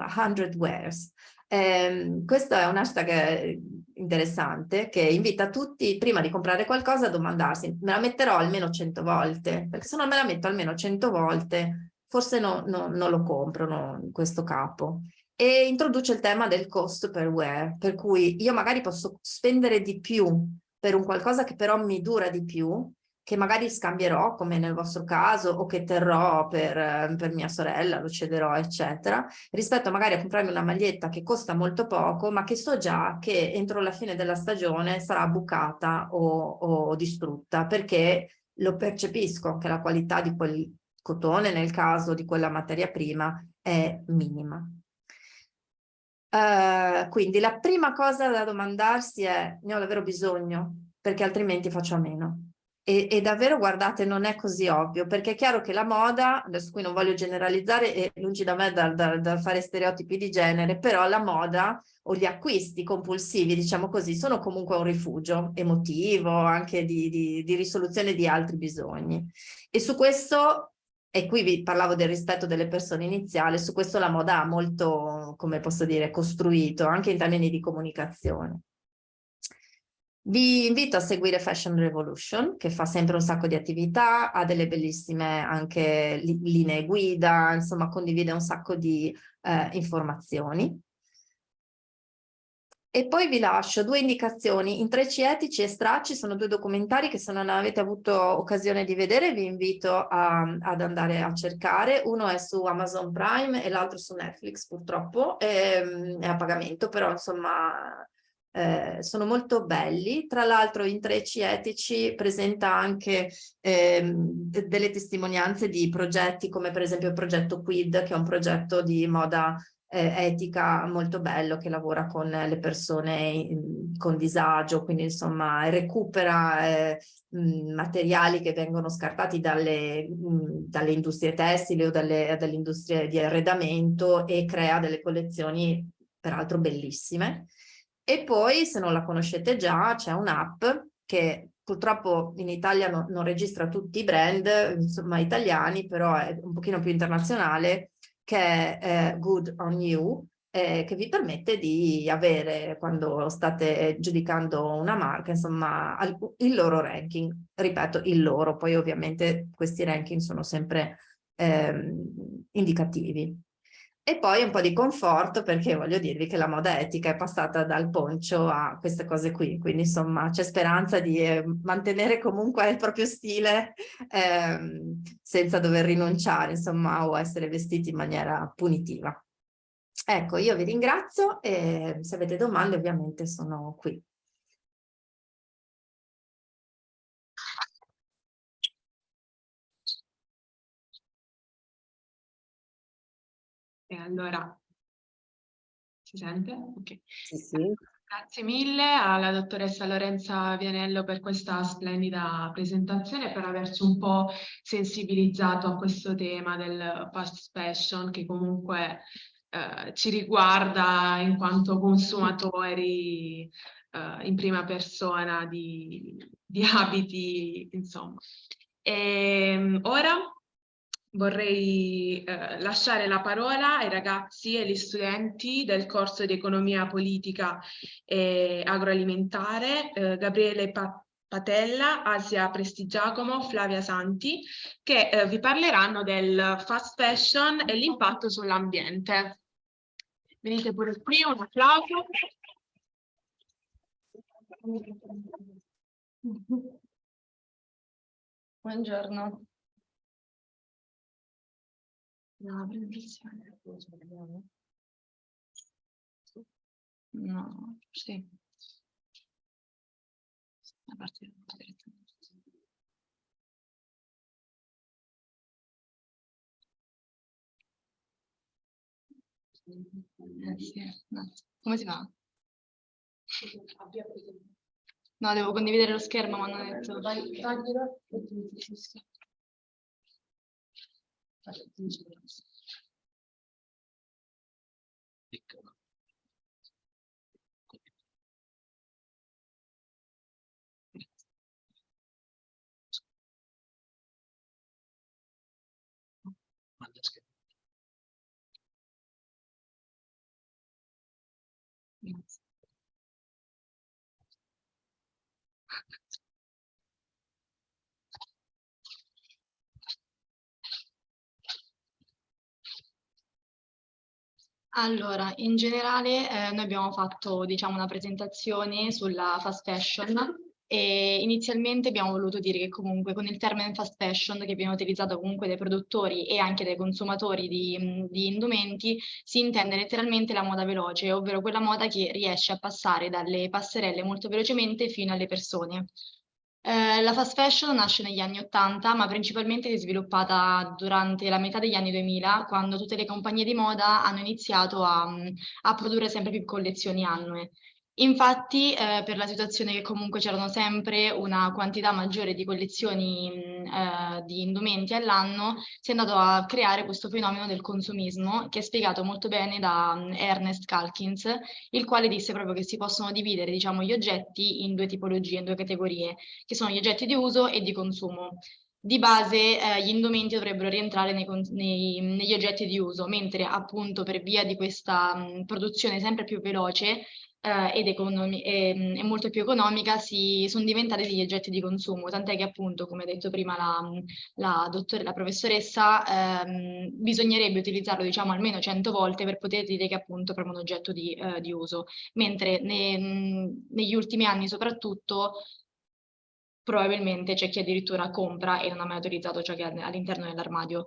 wears. Eh, questo è un hashtag eh, interessante che invita tutti, prima di comprare qualcosa, a domandarsi, me la metterò almeno 100 volte? Perché se non me la metto almeno 100 volte, forse no, no, non lo compro no, questo capo. E introduce il tema del cost per wear, per cui io magari posso spendere di più per un qualcosa che però mi dura di più, che magari scambierò, come nel vostro caso, o che terrò per, per, mia sorella, lo cederò, eccetera, rispetto magari a comprarmi una maglietta che costa molto poco, ma che so già che entro la fine della stagione sarà bucata o, o distrutta, perché lo percepisco che la qualità di quel cotone, nel caso di quella materia prima, è minima. Uh, quindi la prima cosa da domandarsi è ne ho davvero bisogno perché altrimenti faccio a meno e, e, davvero guardate non è così ovvio perché è chiaro che la moda, adesso qui non voglio generalizzare e lungi da me dal, dal, dal fare stereotipi di genere, però la moda o gli acquisti compulsivi, diciamo così, sono comunque un rifugio emotivo, anche di, di, di risoluzione di altri bisogni. E su questo e qui vi parlavo del rispetto delle persone iniziali, su questo la moda ha molto, come posso dire, costruito, anche in termini di comunicazione. Vi invito a seguire Fashion Revolution, che fa sempre un sacco di attività, ha delle bellissime anche linee guida, insomma condivide un sacco di eh, informazioni. E poi vi lascio due indicazioni, Intrecci etici e stracci sono due documentari che se non avete avuto occasione di vedere vi invito a, ad andare a cercare, uno è su Amazon Prime e l'altro su Netflix purtroppo, è, ehm, è a pagamento però insomma eh, sono molto belli, tra l'altro Intrecci Etici presenta anche eh, delle testimonianze di progetti come per esempio il progetto Quid che è un progetto di moda eh, etica molto bello che lavora con le persone in, con disagio, quindi insomma recupera eh, mh, materiali che vengono scartati dalle, mh, dalle industrie tessili o dalle, dalle industrie di arredamento e crea delle collezioni peraltro bellissime. E poi se non la conoscete già c'è un'app che purtroppo in Italia no, non registra tutti i brand insomma italiani però è un pochino più internazionale che è eh, Good on You, eh, che vi permette di avere, quando state giudicando una marca, insomma, il loro ranking. Ripeto, il loro, poi ovviamente questi ranking sono sempre ehm, indicativi. E poi un po' di conforto perché voglio dirvi che la moda etica è passata dal poncio a queste cose qui, quindi insomma c'è speranza di eh, mantenere comunque il proprio stile eh, senza dover rinunciare insomma o essere vestiti in maniera punitiva. Ecco, io vi ringrazio e se avete domande ovviamente sono qui. E allora, si sente? Ok. Sì, sì. Grazie mille alla dottoressa Lorenza Vianello per questa splendida presentazione e per averci un po' sensibilizzato a questo tema del fast fashion che comunque eh, ci riguarda in quanto consumatori eh, in prima persona di, di abiti, insomma. E, ehm, ora vorrei eh, lasciare la parola ai ragazzi e agli studenti del corso di economia politica e agroalimentare, eh, Gabriele pa Patella, Asia Prestigiacomo, Flavia Santi, che eh, vi parleranno del fast fashion e l'impatto sull'ambiente. Venite pure qui, un applauso. Buongiorno. No, benedizione. No, sì. A parte eh, sì. no. Come si fa? No, devo condividere lo schermo, ma non ho detto. Vai, taglielo. Piccolo. Manda schermo. Grazie. Allora, in generale eh, noi abbiamo fatto diciamo, una presentazione sulla fast fashion e inizialmente abbiamo voluto dire che comunque con il termine fast fashion che viene utilizzato comunque dai produttori e anche dai consumatori di, di indumenti si intende letteralmente la moda veloce, ovvero quella moda che riesce a passare dalle passerelle molto velocemente fino alle persone. Eh, la fast fashion nasce negli anni 80, ma principalmente è sviluppata durante la metà degli anni 2000, quando tutte le compagnie di moda hanno iniziato a, a produrre sempre più collezioni annue. Infatti, eh, per la situazione che comunque c'erano sempre una quantità maggiore di collezioni eh, di indumenti all'anno, si è andato a creare questo fenomeno del consumismo, che è spiegato molto bene da um, Ernest Calkins, il quale disse proprio che si possono dividere diciamo, gli oggetti in due tipologie, in due categorie, che sono gli oggetti di uso e di consumo. Di base eh, gli indumenti dovrebbero rientrare nei, nei, negli oggetti di uso, mentre appunto per via di questa mh, produzione sempre più veloce eh, ed economi e, e, molto più economica si, sono diventate degli oggetti di consumo, tant'è che appunto, come ha detto prima la, la, dottore, la professoressa, ehm, bisognerebbe utilizzarlo diciamo almeno 100 volte per poter dire che appunto è proprio un oggetto di, eh, di uso, mentre ne, negli ultimi anni soprattutto probabilmente c'è chi addirittura compra e non ha mai utilizzato ciò che ha all'interno dell'armadio.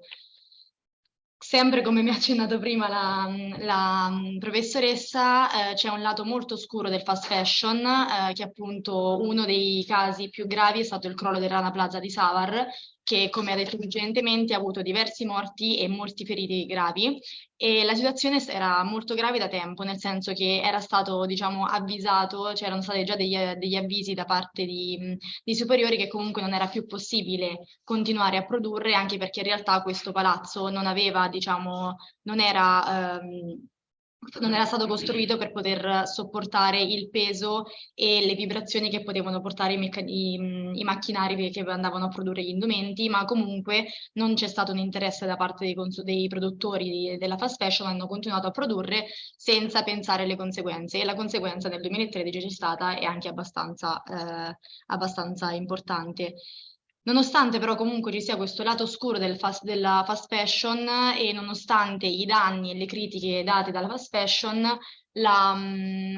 Sempre come mi ha accennato prima la, la professoressa, eh, c'è un lato molto scuro del fast fashion, eh, che appunto uno dei casi più gravi è stato il crollo del Rana Plaza di Savar, che come ha detto precedentemente ha avuto diversi morti e molti feriti gravi. E la situazione era molto grave da tempo, nel senso che era stato diciamo avvisato, c'erano stati già degli, degli, avvisi da parte di, di, superiori che comunque non era più possibile continuare a produrre anche perché in realtà questo palazzo non aveva diciamo, non era... Ehm, non era stato costruito per poter sopportare il peso e le vibrazioni che potevano portare i, i, i macchinari che andavano a produrre gli indumenti, ma comunque non c'è stato un interesse da parte dei, dei produttori di, della fast fashion, hanno continuato a produrre senza pensare alle conseguenze e la conseguenza nel 2013 c'è stata e anche abbastanza, eh, abbastanza importante. Nonostante però comunque ci sia questo lato oscuro del fast, della fast fashion e nonostante i danni e le critiche date dalla fast fashion, la, mm,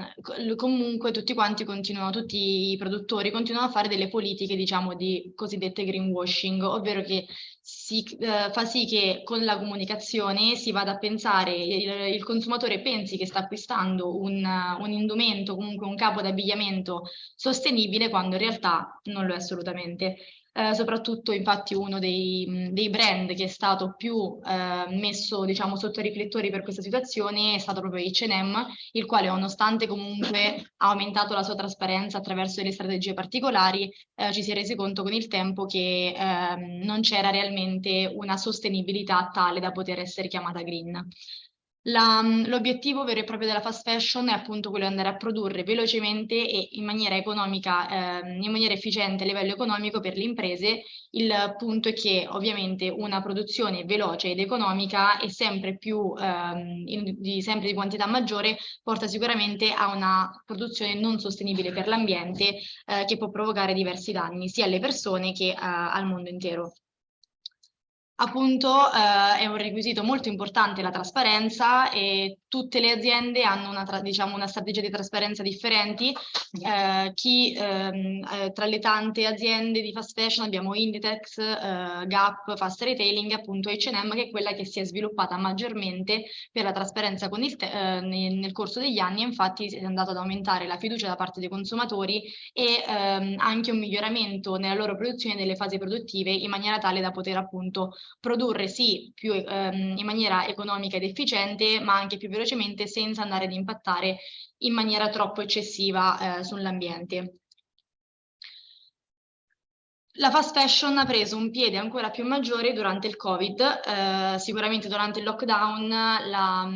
comunque tutti quanti continuano, tutti i produttori continuano a fare delle politiche diciamo di cosiddette greenwashing, ovvero che si eh, fa sì che con la comunicazione si vada a pensare, il, il consumatore pensi che sta acquistando un, un indumento, comunque un capo d'abbigliamento sostenibile quando in realtà non lo è assolutamente eh, soprattutto infatti uno dei, dei, brand che è stato più eh, messo diciamo sotto i riflettori per questa situazione è stato proprio H&M, il quale nonostante comunque ha aumentato la sua trasparenza attraverso delle strategie particolari, eh, ci si è resi conto con il tempo che ehm, non c'era realmente una sostenibilità tale da poter essere chiamata green. L'obiettivo vero e proprio della fast fashion è appunto quello di andare a produrre velocemente e in maniera economica, eh, in maniera efficiente a livello economico per le imprese. Il punto è che ovviamente una produzione veloce ed economica e sempre più eh, in, di, sempre di quantità maggiore porta sicuramente a una produzione non sostenibile per l'ambiente eh, che può provocare diversi danni sia alle persone che eh, al mondo intero. Appunto eh, è un requisito molto importante la trasparenza e tutte le aziende hanno una, diciamo, una strategia di trasparenza differenti. Eh, chi, ehm, eh, tra le tante aziende di fast fashion abbiamo Inditex, eh, Gap, Fast Retailing, appunto H&M che è quella che si è sviluppata maggiormente per la trasparenza con il eh, nel, nel, corso degli anni infatti è andato ad aumentare la fiducia da parte dei consumatori e ehm, anche un miglioramento nella loro produzione delle fasi produttive in maniera tale da poter appunto produrre sì più, ehm, in maniera economica ed efficiente, ma anche più velocemente senza andare ad impattare in maniera troppo eccessiva eh, sull'ambiente. La fast fashion ha preso un piede ancora più maggiore durante il Covid, eh, sicuramente durante il lockdown, la,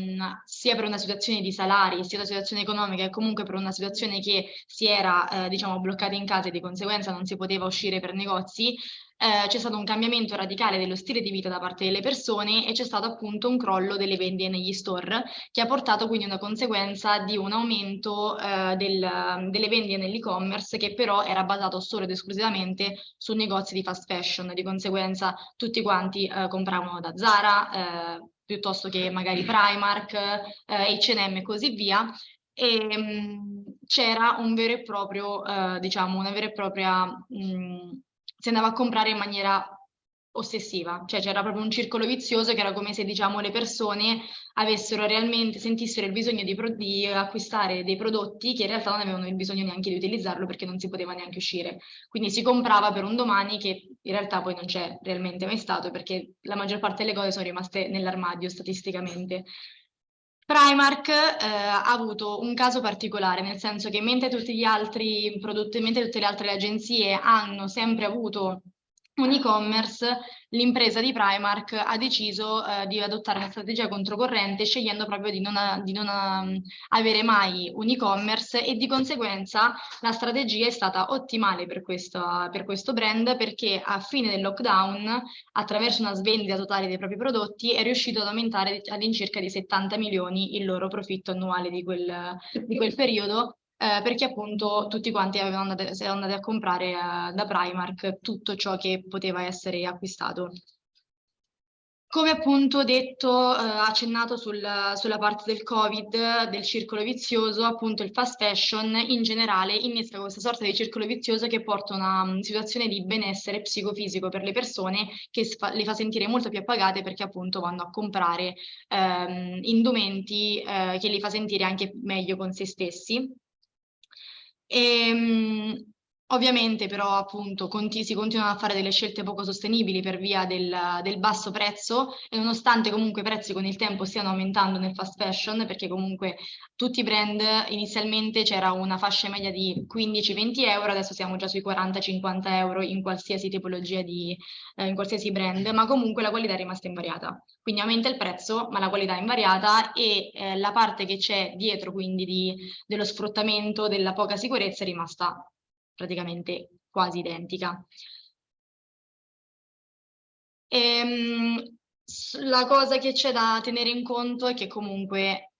sia per una situazione di salari, sia una situazione economica e comunque per una situazione che si era eh, diciamo, bloccata in casa e di conseguenza non si poteva uscire per negozi, eh, c'è stato un cambiamento radicale dello stile di vita da parte delle persone e c'è stato appunto un crollo delle vendite negli store che ha portato quindi una conseguenza di un aumento eh, del, delle vendite nell'e-commerce che però era basato solo ed esclusivamente su negozi di fast fashion, di conseguenza tutti quanti eh, compravano da Zara, eh, piuttosto che magari Primark, H&M e così via. E c'era un vero e proprio, eh, diciamo, una vera e propria mh, si andava a comprare in maniera ossessiva, cioè c'era proprio un circolo vizioso che era come se diciamo le persone avessero realmente, sentissero il bisogno di, di, acquistare dei prodotti che in realtà non avevano il bisogno neanche di utilizzarlo perché non si poteva neanche uscire. Quindi si comprava per un domani che in realtà poi non c'è realmente mai stato perché la maggior parte delle cose sono rimaste nell'armadio statisticamente. Primark eh, ha avuto un caso particolare, nel senso che mentre altri prodotti, mentre tutte le altre agenzie hanno sempre avuto un e-commerce, l'impresa di Primark ha deciso eh, di adottare una strategia controcorrente scegliendo proprio di non, di non um, avere mai un e-commerce e di conseguenza la strategia è stata ottimale per questo, per questo brand perché a fine del lockdown attraverso una svendita totale dei propri prodotti è riuscito ad aumentare all'incirca di 70 milioni il loro profitto annuale di quel, di quel periodo eh, perché appunto tutti quanti avevano andate, erano andati a comprare eh, da Primark tutto ciò che poteva essere acquistato. Come appunto detto, eh, accennato sul, sulla parte del Covid, del circolo vizioso, appunto il fast fashion in generale innesca questa sorta di circolo vizioso che porta a una um, situazione di benessere psicofisico per le persone che le fa sentire molto più appagate perché appunto vanno a comprare ehm, indumenti eh, che li fa sentire anche meglio con se stessi. E, ehm, Ovviamente però appunto conti si continuano a fare delle scelte poco sostenibili per via del, del, basso prezzo e nonostante comunque i prezzi con il tempo stiano aumentando nel fast fashion perché comunque tutti i brand inizialmente c'era una fascia media di 15-20 euro, adesso siamo già sui 40-50 euro in qualsiasi tipologia di, eh, in qualsiasi brand, ma comunque la qualità è rimasta invariata. Quindi aumenta il prezzo ma la qualità è invariata e eh, la parte che c'è dietro quindi di, dello sfruttamento, della poca sicurezza è rimasta praticamente quasi identica. E, ehm, la cosa che c'è da tenere in conto è che comunque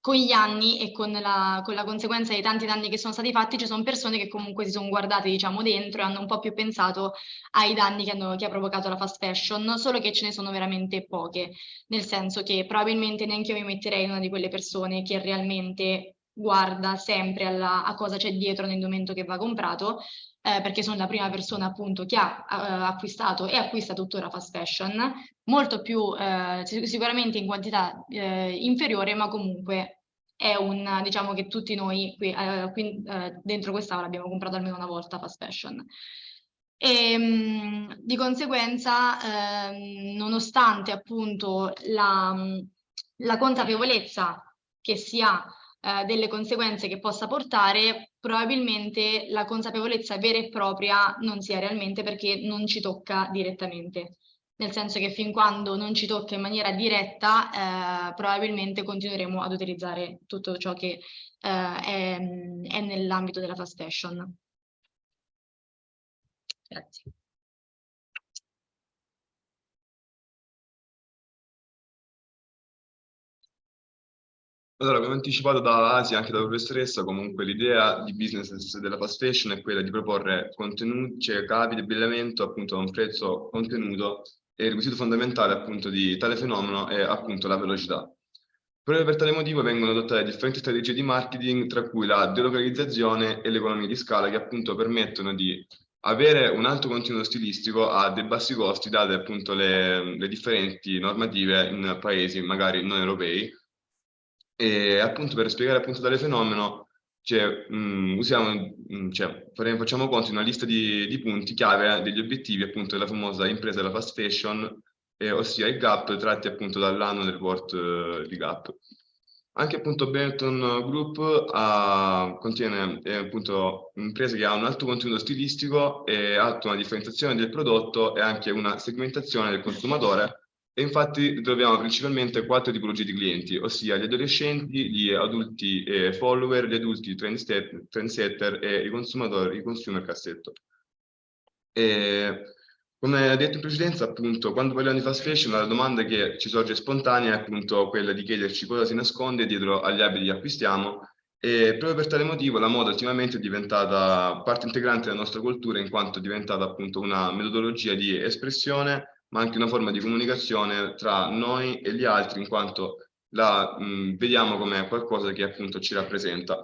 con gli anni e con la, con la, conseguenza dei tanti danni che sono stati fatti ci sono persone che comunque si sono guardate diciamo dentro e hanno un po' più pensato ai danni che, hanno, che ha provocato la fast fashion, solo che ce ne sono veramente poche, nel senso che probabilmente neanche io mi metterei in una di quelle persone che realmente guarda sempre alla, a cosa c'è dietro nell'indumento che va comprato, eh, perché sono la prima persona appunto che ha uh, acquistato e acquista tuttora fast fashion, molto più eh, sicuramente in quantità eh, inferiore, ma comunque è un, diciamo che tutti noi qui, eh, qui eh, dentro quest'aula abbiamo comprato almeno una volta fast fashion. E, mh, di conseguenza, ehm, nonostante appunto la, la consapevolezza che si ha eh, delle conseguenze che possa portare, probabilmente la consapevolezza vera e propria non sia realmente perché non ci tocca direttamente. Nel senso che fin quando non ci tocca in maniera diretta, eh, probabilmente continueremo ad utilizzare tutto ciò che eh, è, è nell'ambito della fast fashion. Grazie. Allora, come anticipato da Asia, anche dalla professoressa, comunque l'idea di business della fast fashion è quella di proporre contenuti, cioè capi di abbigliamento appunto a un prezzo contenuto e il requisito fondamentale appunto di tale fenomeno è appunto la velocità. Proprio per tale motivo vengono adottate differenti strategie di marketing, tra cui la delocalizzazione e l'economia di scala, che appunto permettono di avere un alto contenuto stilistico a dei bassi costi, date appunto le, le differenti normative in paesi magari non europei, e appunto per spiegare appunto tale fenomeno, cioè, mh, usiamo, mh, cioè, facciamo conto di una lista di, di, punti chiave degli obiettivi appunto della famosa impresa della fast fashion, eh, ossia il GAP, tratti appunto dall'anno del report eh, di GAP. Anche appunto Benetton Group ha, contiene eh, appunto imprese che hanno un alto contenuto stilistico e alto una differenziazione del prodotto e anche una segmentazione del consumatore e infatti troviamo principalmente quattro tipologie di clienti, ossia gli adolescenti, gli adulti eh, follower, gli adulti trendsetter e i consumatori, i consumer cassetto. E, come detto in precedenza, appunto, quando parliamo di fast fashion, la domanda che ci sorge spontanea è appunto quella di chiederci cosa si nasconde dietro agli abiti che acquistiamo e proprio per tale motivo la moda ultimamente è diventata parte integrante della nostra cultura in quanto è diventata appunto una metodologia di espressione ma anche una forma di comunicazione tra noi e gli altri, in quanto la mh, vediamo come qualcosa che appunto ci rappresenta.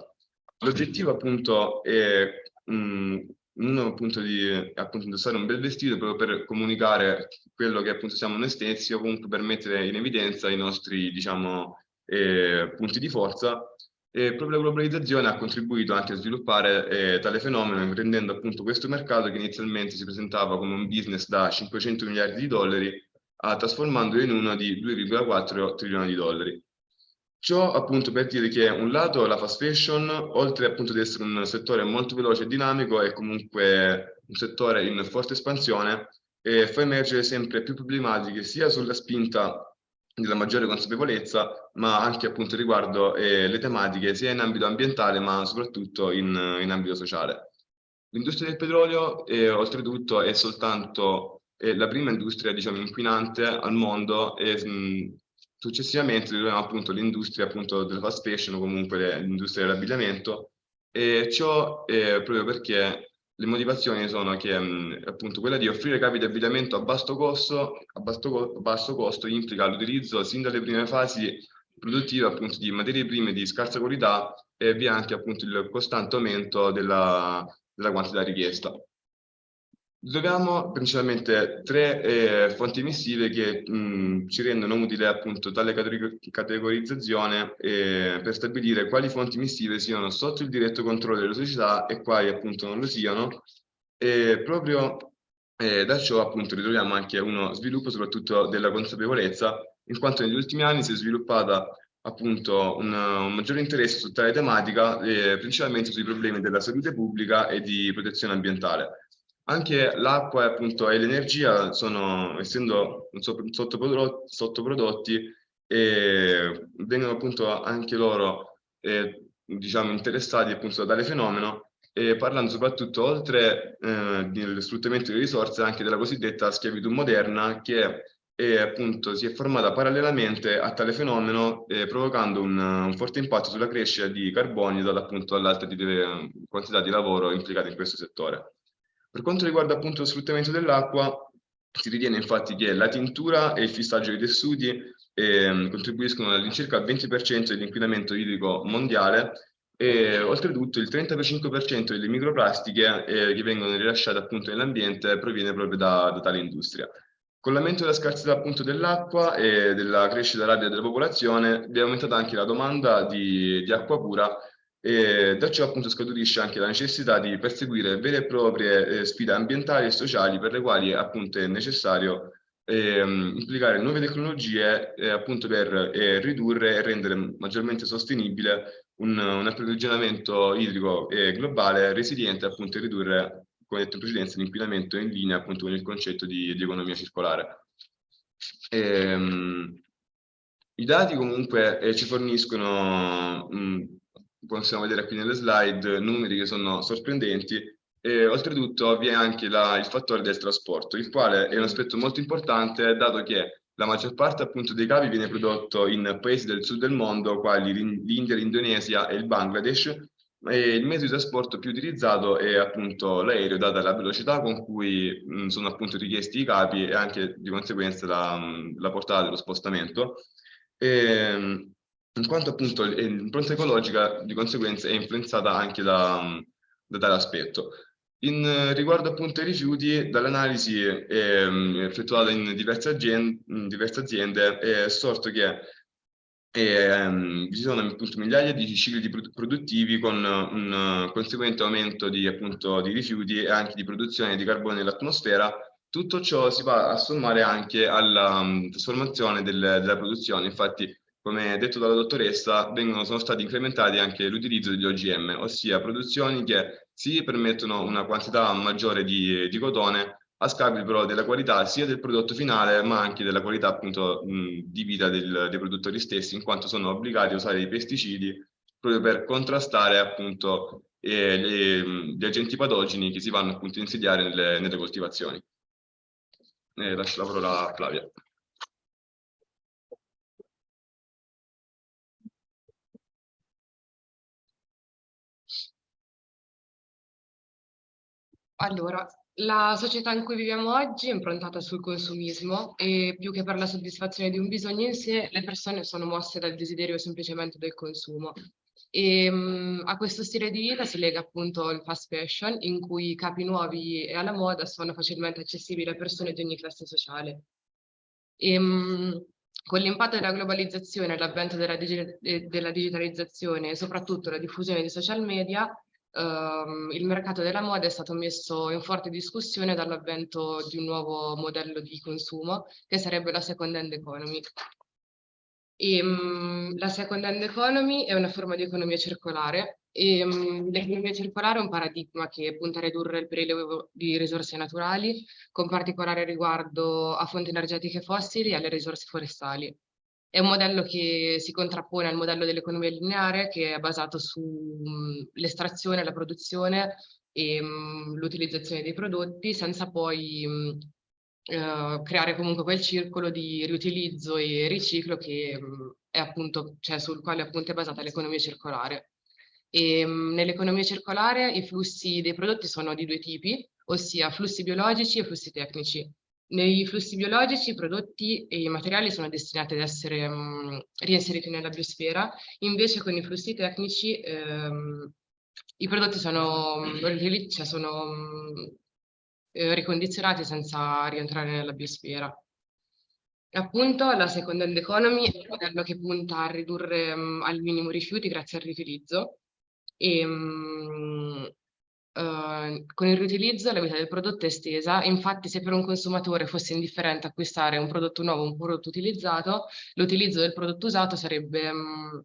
L'obiettivo appunto è mh, uno appunto di appunto indossare un bel vestito proprio per comunicare quello che appunto siamo noi stessi o comunque per mettere in evidenza i nostri diciamo eh, punti di forza e proprio la globalizzazione ha contribuito anche a sviluppare eh, tale fenomeno, rendendo appunto questo mercato che inizialmente si presentava come un business da 500 miliardi di dollari, a trasformandolo in uno di 2,4 trilioni di dollari. Ciò appunto per dire che un lato la fast fashion, oltre appunto ad essere un settore molto veloce e dinamico, è comunque un settore in forte espansione e fa emergere sempre più problematiche sia sulla spinta della maggiore consapevolezza, ma anche appunto riguardo eh, le tematiche sia in ambito ambientale, ma soprattutto in, in ambito sociale. L'industria del petrolio, eh, oltretutto, è soltanto eh, la prima industria diciamo, inquinante al mondo e mh, successivamente troviamo appunto l'industria appunto della fast fashion o comunque l'industria dell'abbigliamento e ciò è proprio perché le motivazioni sono che mh, appunto quella di offrire capi di abbigliamento a basso costo, a basso, a basso costo implica l'utilizzo sin dalle prime fasi produttive appunto di materie prime di scarsa qualità e vi è anche appunto il costante aumento della, della quantità richiesta. Troviamo principalmente tre eh, fonti emissive che mh, ci rendono utile appunto tale categorizzazione eh, per stabilire quali fonti emissive siano sotto il diretto controllo delle società e quali appunto non lo siano. E proprio eh, da ciò appunto ritroviamo anche uno sviluppo soprattutto della consapevolezza, in quanto negli ultimi anni si è sviluppata appunto un, un maggiore interesse su tale tematica, eh, principalmente sui problemi della salute pubblica e di protezione ambientale. Anche l'acqua appunto, e l'energia sono, essendo sottoprodotti, sottoprodotti e vengono appunto anche loro eh, diciamo, interessati appunto da tale fenomeno e parlando soprattutto oltre eh, dello sfruttamento delle risorse anche della cosiddetta schiavitù moderna che è, appunto, si è formata parallelamente a tale fenomeno eh, provocando un, un, forte impatto sulla crescita di carbonio data appunto all'alta quantità di lavoro implicata in questo settore. Per quanto riguarda appunto lo sfruttamento dell'acqua, si ritiene infatti che la tintura e il fissaggio dei tessuti eh, contribuiscono all'incirca al 20% dell'inquinamento idrico mondiale e oltretutto il 35% delle microplastiche eh, che vengono rilasciate appunto nell'ambiente proviene proprio da, da tale industria. Con l'aumento della scarsità appunto dell'acqua e della crescita rapida della popolazione è aumentata anche la domanda di, di acqua pura e da ciò appunto scaturisce anche la necessità di perseguire vere e proprie eh, sfide ambientali e sociali per le quali appunto è necessario eh, implicare nuove tecnologie eh, appunto per eh, ridurre e rendere maggiormente sostenibile un, un approvvigionamento idrico globale resiliente appunto e ridurre come detto in precedenza l'inquinamento in linea appunto con il concetto di, di economia circolare. Ehm, I dati comunque eh, ci forniscono mh, possiamo vedere qui nelle slide numeri che sono sorprendenti e oltretutto vi è anche la, il fattore del trasporto, il quale è un aspetto molto importante dato che la maggior parte appunto dei cavi viene prodotto in paesi del sud del mondo, quali l'India, l'Indonesia e il Bangladesh, e il mezzo di trasporto più utilizzato è appunto l'aereo, data la velocità con cui mh, sono appunto richiesti i capi e anche di conseguenza la, la portata dello spostamento. E, in quanto appunto l'impronta ecologica di conseguenza è influenzata anche da, da tale aspetto. In riguardo appunto ai rifiuti, dall'analisi eh, effettuata in diverse aziende, in diverse aziende è sorto che eh, sono appunto migliaia di cicli produttivi con un conseguente aumento di, appunto, di rifiuti e anche di produzione di carbone nell'atmosfera. Tutto ciò si va a sommare anche alla um, trasformazione del, della produzione. Infatti come detto dalla dottoressa, vengono, sono stati incrementati anche l'utilizzo degli OGM, ossia produzioni che si permettono una quantità maggiore di, di cotone a scapito però della qualità sia del prodotto finale ma anche della qualità appunto mh, di vita del, dei produttori stessi in quanto sono obbligati a usare i pesticidi proprio per contrastare appunto eh, le, gli agenti patogeni che si vanno appunto a insediare nelle, nelle coltivazioni. Eh, lascio la parola a Flavia. Allora, la società in cui viviamo oggi è improntata sul consumismo e più che per la soddisfazione di un bisogno in sé, le persone sono mosse dal desiderio semplicemente del consumo. E um, a questo stile di vita si lega appunto il fast fashion, in cui i capi nuovi e alla moda sono facilmente accessibili a persone di ogni classe sociale. E, um, con l'impatto della globalizzazione, l'avvento della, digi della digitalizzazione e soprattutto la diffusione di social media, Um, il mercato della moda è stato messo in forte discussione dall'avvento di un nuovo modello di consumo che sarebbe la second hand economy. E, um, la second hand economy è una forma di economia circolare e um, l'economia circolare è un paradigma che punta a ridurre il prelievo di risorse naturali con particolare riguardo a fonti energetiche fossili e alle risorse forestali. È un modello che si contrappone al modello dell'economia lineare che è basato sull'estrazione, la produzione e l'utilizzazione dei prodotti senza poi eh, creare comunque quel circolo di riutilizzo e riciclo che mh, è appunto, cioè sul quale appunto è basata l'economia circolare. nell'economia circolare i flussi dei prodotti sono di due tipi, ossia flussi biologici e flussi tecnici. Nei flussi biologici i prodotti e i materiali sono destinati ad essere mh, reinseriti nella biosfera, invece con i flussi tecnici ehm, i prodotti sono, cioè sono eh, ricondizionati senza rientrare nella biosfera. Appunto la second hand economy è un modello che punta a ridurre um, al minimo rifiuti grazie al riutilizzo e um, uh, con il riutilizzo la vita del prodotto è estesa, infatti se per un consumatore fosse indifferente acquistare un prodotto nuovo o un prodotto utilizzato, l'utilizzo del prodotto usato sarebbe um,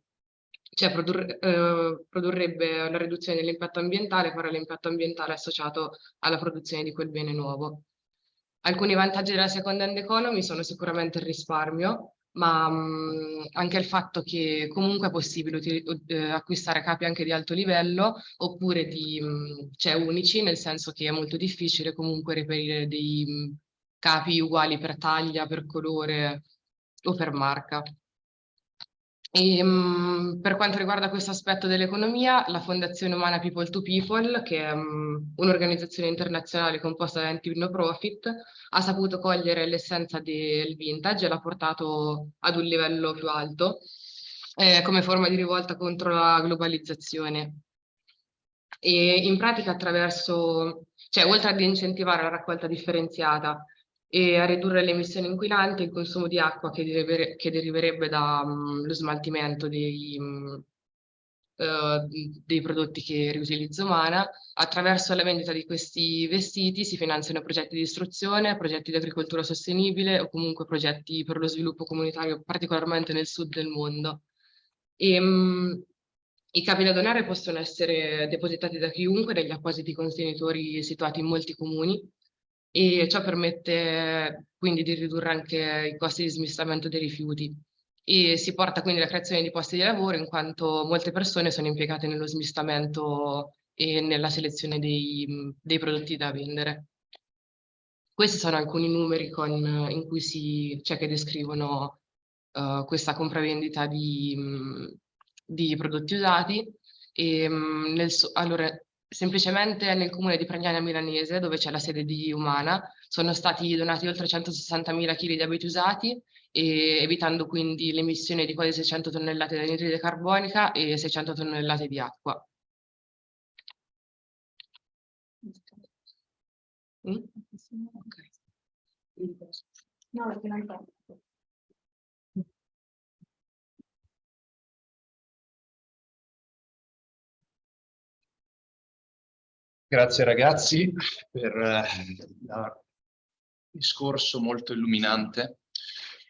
cioè produrre, eh, produrrebbe una riduzione dell'impatto ambientale farà l'impatto ambientale associato alla produzione di quel bene nuovo. Alcuni vantaggi della second hand economy sono sicuramente il risparmio, ma mh, anche il fatto che comunque è possibile eh, acquistare capi anche di alto livello oppure di, mh, cioè unici, nel senso che è molto difficile comunque reperire dei mh, capi uguali per taglia, per colore o per marca. E, um, per quanto riguarda questo aspetto dell'economia, la Fondazione Umana People to People, che è um, un'organizzazione internazionale composta da enti no profit, ha saputo cogliere l'essenza del vintage e l'ha portato ad un livello più alto eh, come forma di rivolta contro la globalizzazione. E in pratica attraverso, cioè oltre ad incentivare la raccolta differenziata e a ridurre le emissioni inquinanti e il consumo di acqua che, derivere, che deriverebbe dallo mm, um, smaltimento dei, um, uh, dei prodotti che riutilizzo umana. Attraverso la vendita di questi vestiti si finanziano progetti di istruzione, progetti di agricoltura sostenibile o comunque progetti per lo sviluppo comunitario, particolarmente nel sud del mondo. E, um, i capi da donare possono essere depositati da chiunque negli appositi contenitori situati in molti comuni e ciò permette quindi di ridurre anche i costi di smistamento dei rifiuti e si porta quindi alla creazione di posti di lavoro in quanto molte persone sono impiegate nello smistamento e nella selezione dei, dei prodotti da vendere. Questi sono alcuni numeri con, in cui si, cioè che descrivono uh, questa compravendita di, di prodotti usati. E, nel, allora, semplicemente nel comune di Pragnana Milanese, dove c'è la sede di Umana, sono stati donati oltre 160.000 kg di abiti usati, evitando quindi l'emissione di quasi 600 tonnellate di anidride carbonica e 600 tonnellate di acqua. Mm? Okay. No, perché non Grazie ragazzi per il eh, discorso molto illuminante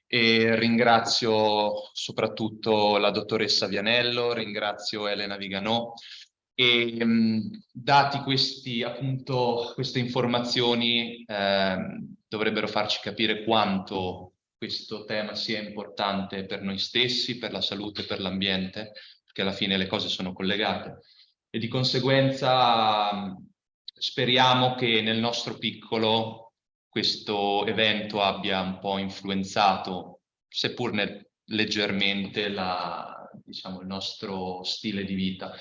e ringrazio soprattutto la dottoressa Vianello, ringrazio Elena Viganò e mh, dati questi, appunto, queste informazioni eh, dovrebbero farci capire quanto questo tema sia importante per noi stessi, per la salute, per l'ambiente, perché alla fine le cose sono collegate. E di conseguenza speriamo che nel nostro piccolo questo evento abbia un po' influenzato, seppur leggermente, la, diciamo, il nostro stile di vita.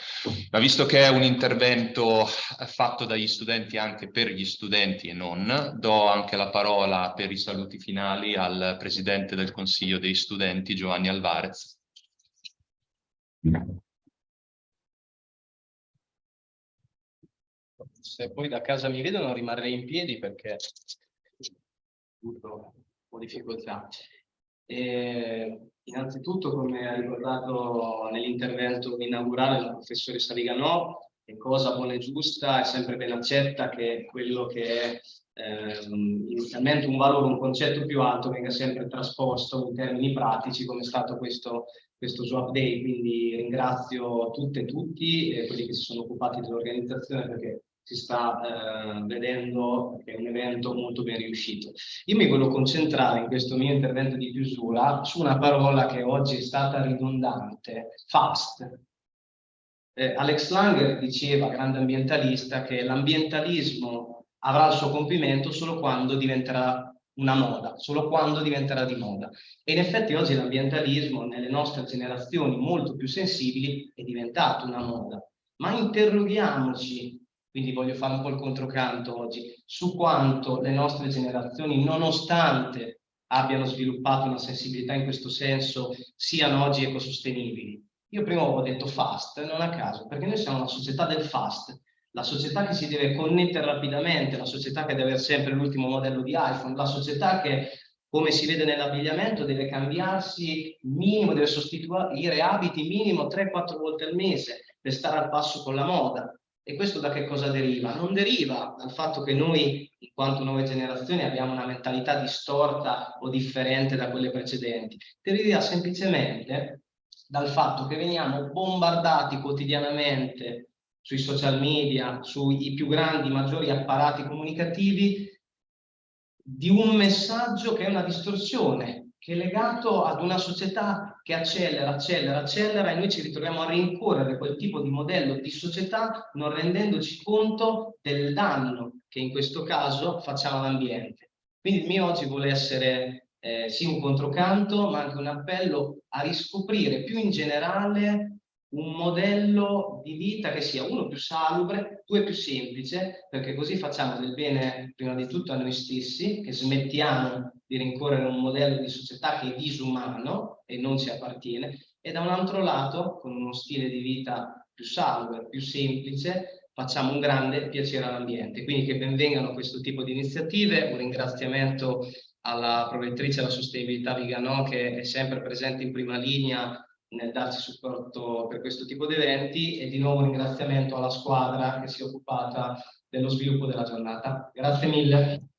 Ma visto che è un intervento fatto dagli studenti anche per gli studenti e non, do anche la parola per i saluti finali al Presidente del Consiglio dei Studenti, Giovanni Alvarez. Se poi da casa mi vedono rimarrei in piedi perché ho difficoltà. E, innanzitutto, come ha ricordato nell'intervento inaugurale la professoressa Viganò, è cosa buona e giusta, è sempre ben accetta che quello che è ehm, inizialmente un valore, un concetto più alto venga sempre trasposto in termini pratici come è stato questo, questo Swap Day, quindi ringrazio tutte e tutti eh, quelli che si sono occupati dell'organizzazione perché si sta eh, vedendo che è un evento molto ben riuscito. Io mi voglio concentrare in questo mio intervento di chiusura su una parola che oggi è stata ridondante, fast. Eh, Alex Langer diceva, grande ambientalista, che l'ambientalismo avrà il suo compimento solo quando diventerà una moda, solo quando diventerà di moda. E in effetti oggi l'ambientalismo nelle nostre generazioni molto più sensibili è diventato una moda. Ma interroghiamoci quindi voglio fare un po' il controcanto oggi, su quanto le nostre generazioni, nonostante abbiano sviluppato una sensibilità in questo senso, siano oggi ecosostenibili. Io prima ho detto fast, non a caso, perché noi siamo una società del fast, la società che si deve connettere rapidamente, la società che deve avere sempre l'ultimo modello di iPhone, la società che, come si vede nell'abbigliamento, deve cambiarsi minimo, deve sostituire abiti minimo 3-4 volte al mese per stare al passo con la moda. E questo da che cosa deriva? Non deriva dal fatto che noi, in quanto nuove generazioni, abbiamo una mentalità distorta o differente da quelle precedenti. Deriva semplicemente dal fatto che veniamo bombardati quotidianamente sui social media, sui più grandi, maggiori apparati comunicativi, di un messaggio che è una distorsione, che è legato ad una società che accelera, accelera, accelera e noi ci ritroviamo a rincorrere quel tipo di modello di società non rendendoci conto del danno che in questo caso facciamo all'ambiente. Quindi il mio oggi vuole essere eh, sì un controcanto, ma anche un appello a riscoprire più in generale un modello di vita che sia uno più salubre, due più semplice, perché così facciamo del bene prima di tutto a noi stessi, che smettiamo di rincorrere un modello di società che è disumano e non ci appartiene, e da un altro lato, con uno stile di vita più salubre, più semplice, facciamo un grande piacere all'ambiente. Quindi che benvengano questo tipo di iniziative, un ringraziamento alla provettrice alla sostenibilità Vigano che è sempre presente in prima linea nel darci supporto per questo tipo di eventi e di nuovo un ringraziamento alla squadra che si è occupata dello sviluppo della giornata. Grazie mille.